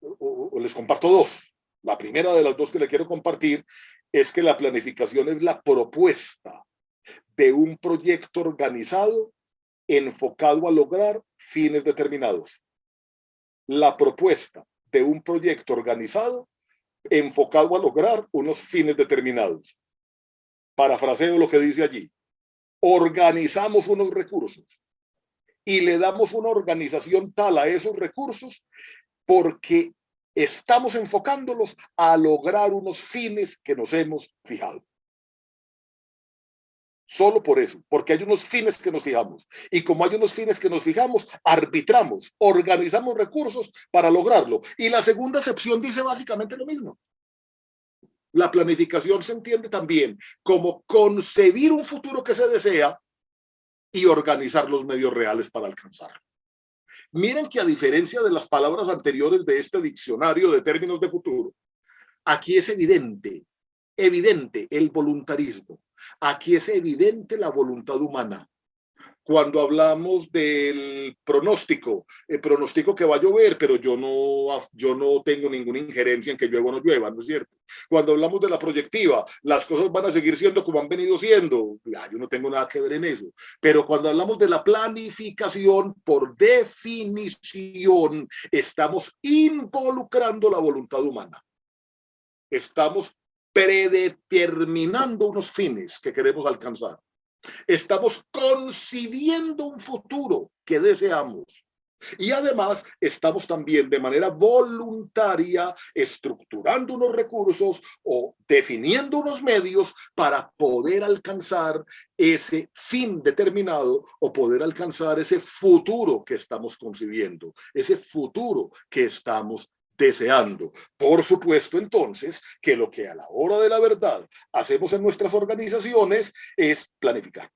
o, les comparto dos. La primera de las dos que le quiero compartir es que la planificación es la propuesta de un proyecto organizado enfocado a lograr fines determinados. La propuesta de un proyecto organizado enfocado a lograr unos fines determinados. Parafraseo lo que dice allí. Organizamos unos recursos y le damos una organización tal a esos recursos porque estamos enfocándolos a lograr unos fines que nos hemos fijado. Solo por eso, porque hay unos fines que nos fijamos. Y como hay unos fines que nos fijamos, arbitramos, organizamos recursos para lograrlo. Y la segunda excepción dice básicamente lo mismo. La planificación se entiende también como concebir un futuro que se desea y organizar los medios reales para alcanzarlo. Miren que a diferencia de las palabras anteriores de este diccionario de términos de futuro, aquí es evidente, evidente el voluntarismo. Aquí es evidente la voluntad humana cuando hablamos del pronóstico, el pronóstico que va a llover, pero yo no, yo no tengo ninguna injerencia en que llueva o no llueva, ¿no es cierto? Cuando hablamos de la proyectiva, las cosas van a seguir siendo como han venido siendo, yo no tengo nada que ver en eso. Pero cuando hablamos de la planificación, por definición, estamos involucrando la voluntad humana. Estamos predeterminando unos fines que queremos alcanzar. Estamos concibiendo un futuro que deseamos. Y además estamos también de manera voluntaria estructurando unos recursos o definiendo unos medios para poder alcanzar ese fin determinado o poder alcanzar ese futuro que estamos concibiendo, ese futuro que estamos deseando. Por supuesto, entonces, que lo que a la hora de la verdad hacemos en nuestras organizaciones es planificar.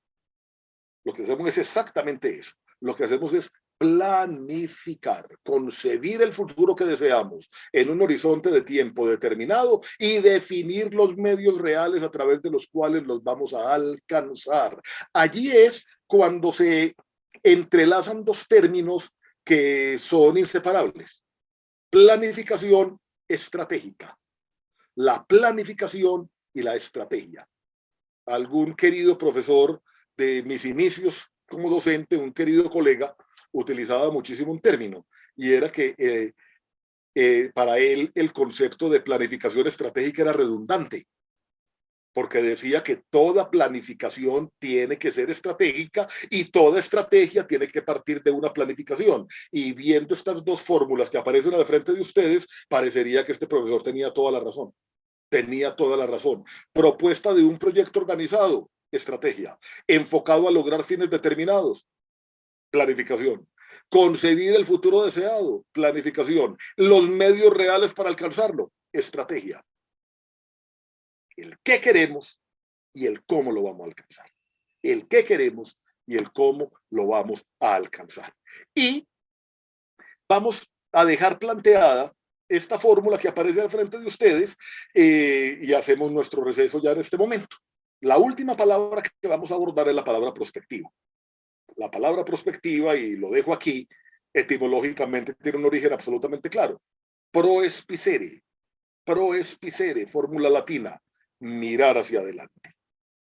Lo que hacemos es exactamente eso. Lo que hacemos es planificar, concebir el futuro que deseamos en un horizonte de tiempo determinado y definir los medios reales a través de los cuales los vamos a alcanzar. Allí es cuando se entrelazan dos términos que son inseparables planificación estratégica. La planificación y la estrategia. Algún querido profesor de mis inicios como docente, un querido colega, utilizaba muchísimo un término y era que eh, eh, para él el concepto de planificación estratégica era redundante, porque decía que toda planificación tiene que ser estratégica y toda estrategia tiene que partir de una planificación. Y viendo estas dos fórmulas que aparecen al frente de ustedes, parecería que este profesor tenía toda la razón. Tenía toda la razón. Propuesta de un proyecto organizado, estrategia. Enfocado a lograr fines determinados, planificación. Concebir el futuro deseado, planificación. Los medios reales para alcanzarlo, estrategia. El qué queremos y el cómo lo vamos a alcanzar. El qué queremos y el cómo lo vamos a alcanzar. Y vamos a dejar planteada esta fórmula que aparece al frente de ustedes eh, y hacemos nuestro receso ya en este momento. La última palabra que vamos a abordar es la palabra prospectiva la palabra prospectiva, y lo dejo aquí, etimológicamente tiene un origen absolutamente claro. Proespicere, proespicere, fórmula latina, mirar hacia adelante,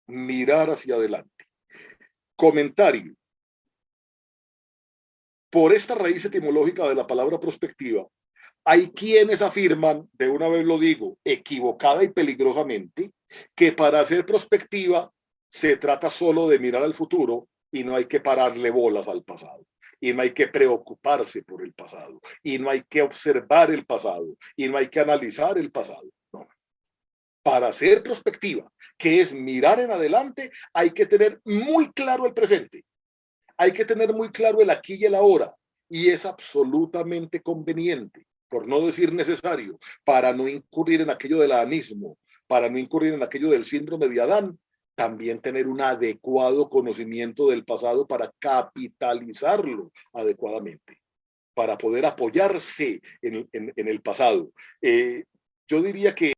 mirar hacia adelante. Comentario. Por esta raíz etimológica de la palabra prospectiva, hay quienes afirman, de una vez lo digo, equivocada y peligrosamente, que para hacer prospectiva se trata solo de mirar al futuro y no hay que pararle bolas al pasado y no hay que preocuparse por el pasado y no hay que observar el pasado y no hay que analizar el pasado. Para hacer prospectiva, que es mirar en adelante, hay que tener muy claro el presente. Hay que tener muy claro el aquí y el ahora y es absolutamente conveniente, por no decir necesario, para no incurrir en aquello del anismo, para no incurrir en aquello del síndrome de Adán, también tener un adecuado conocimiento del pasado para capitalizarlo adecuadamente, para poder apoyarse en, el pasado. Eh, yo diría que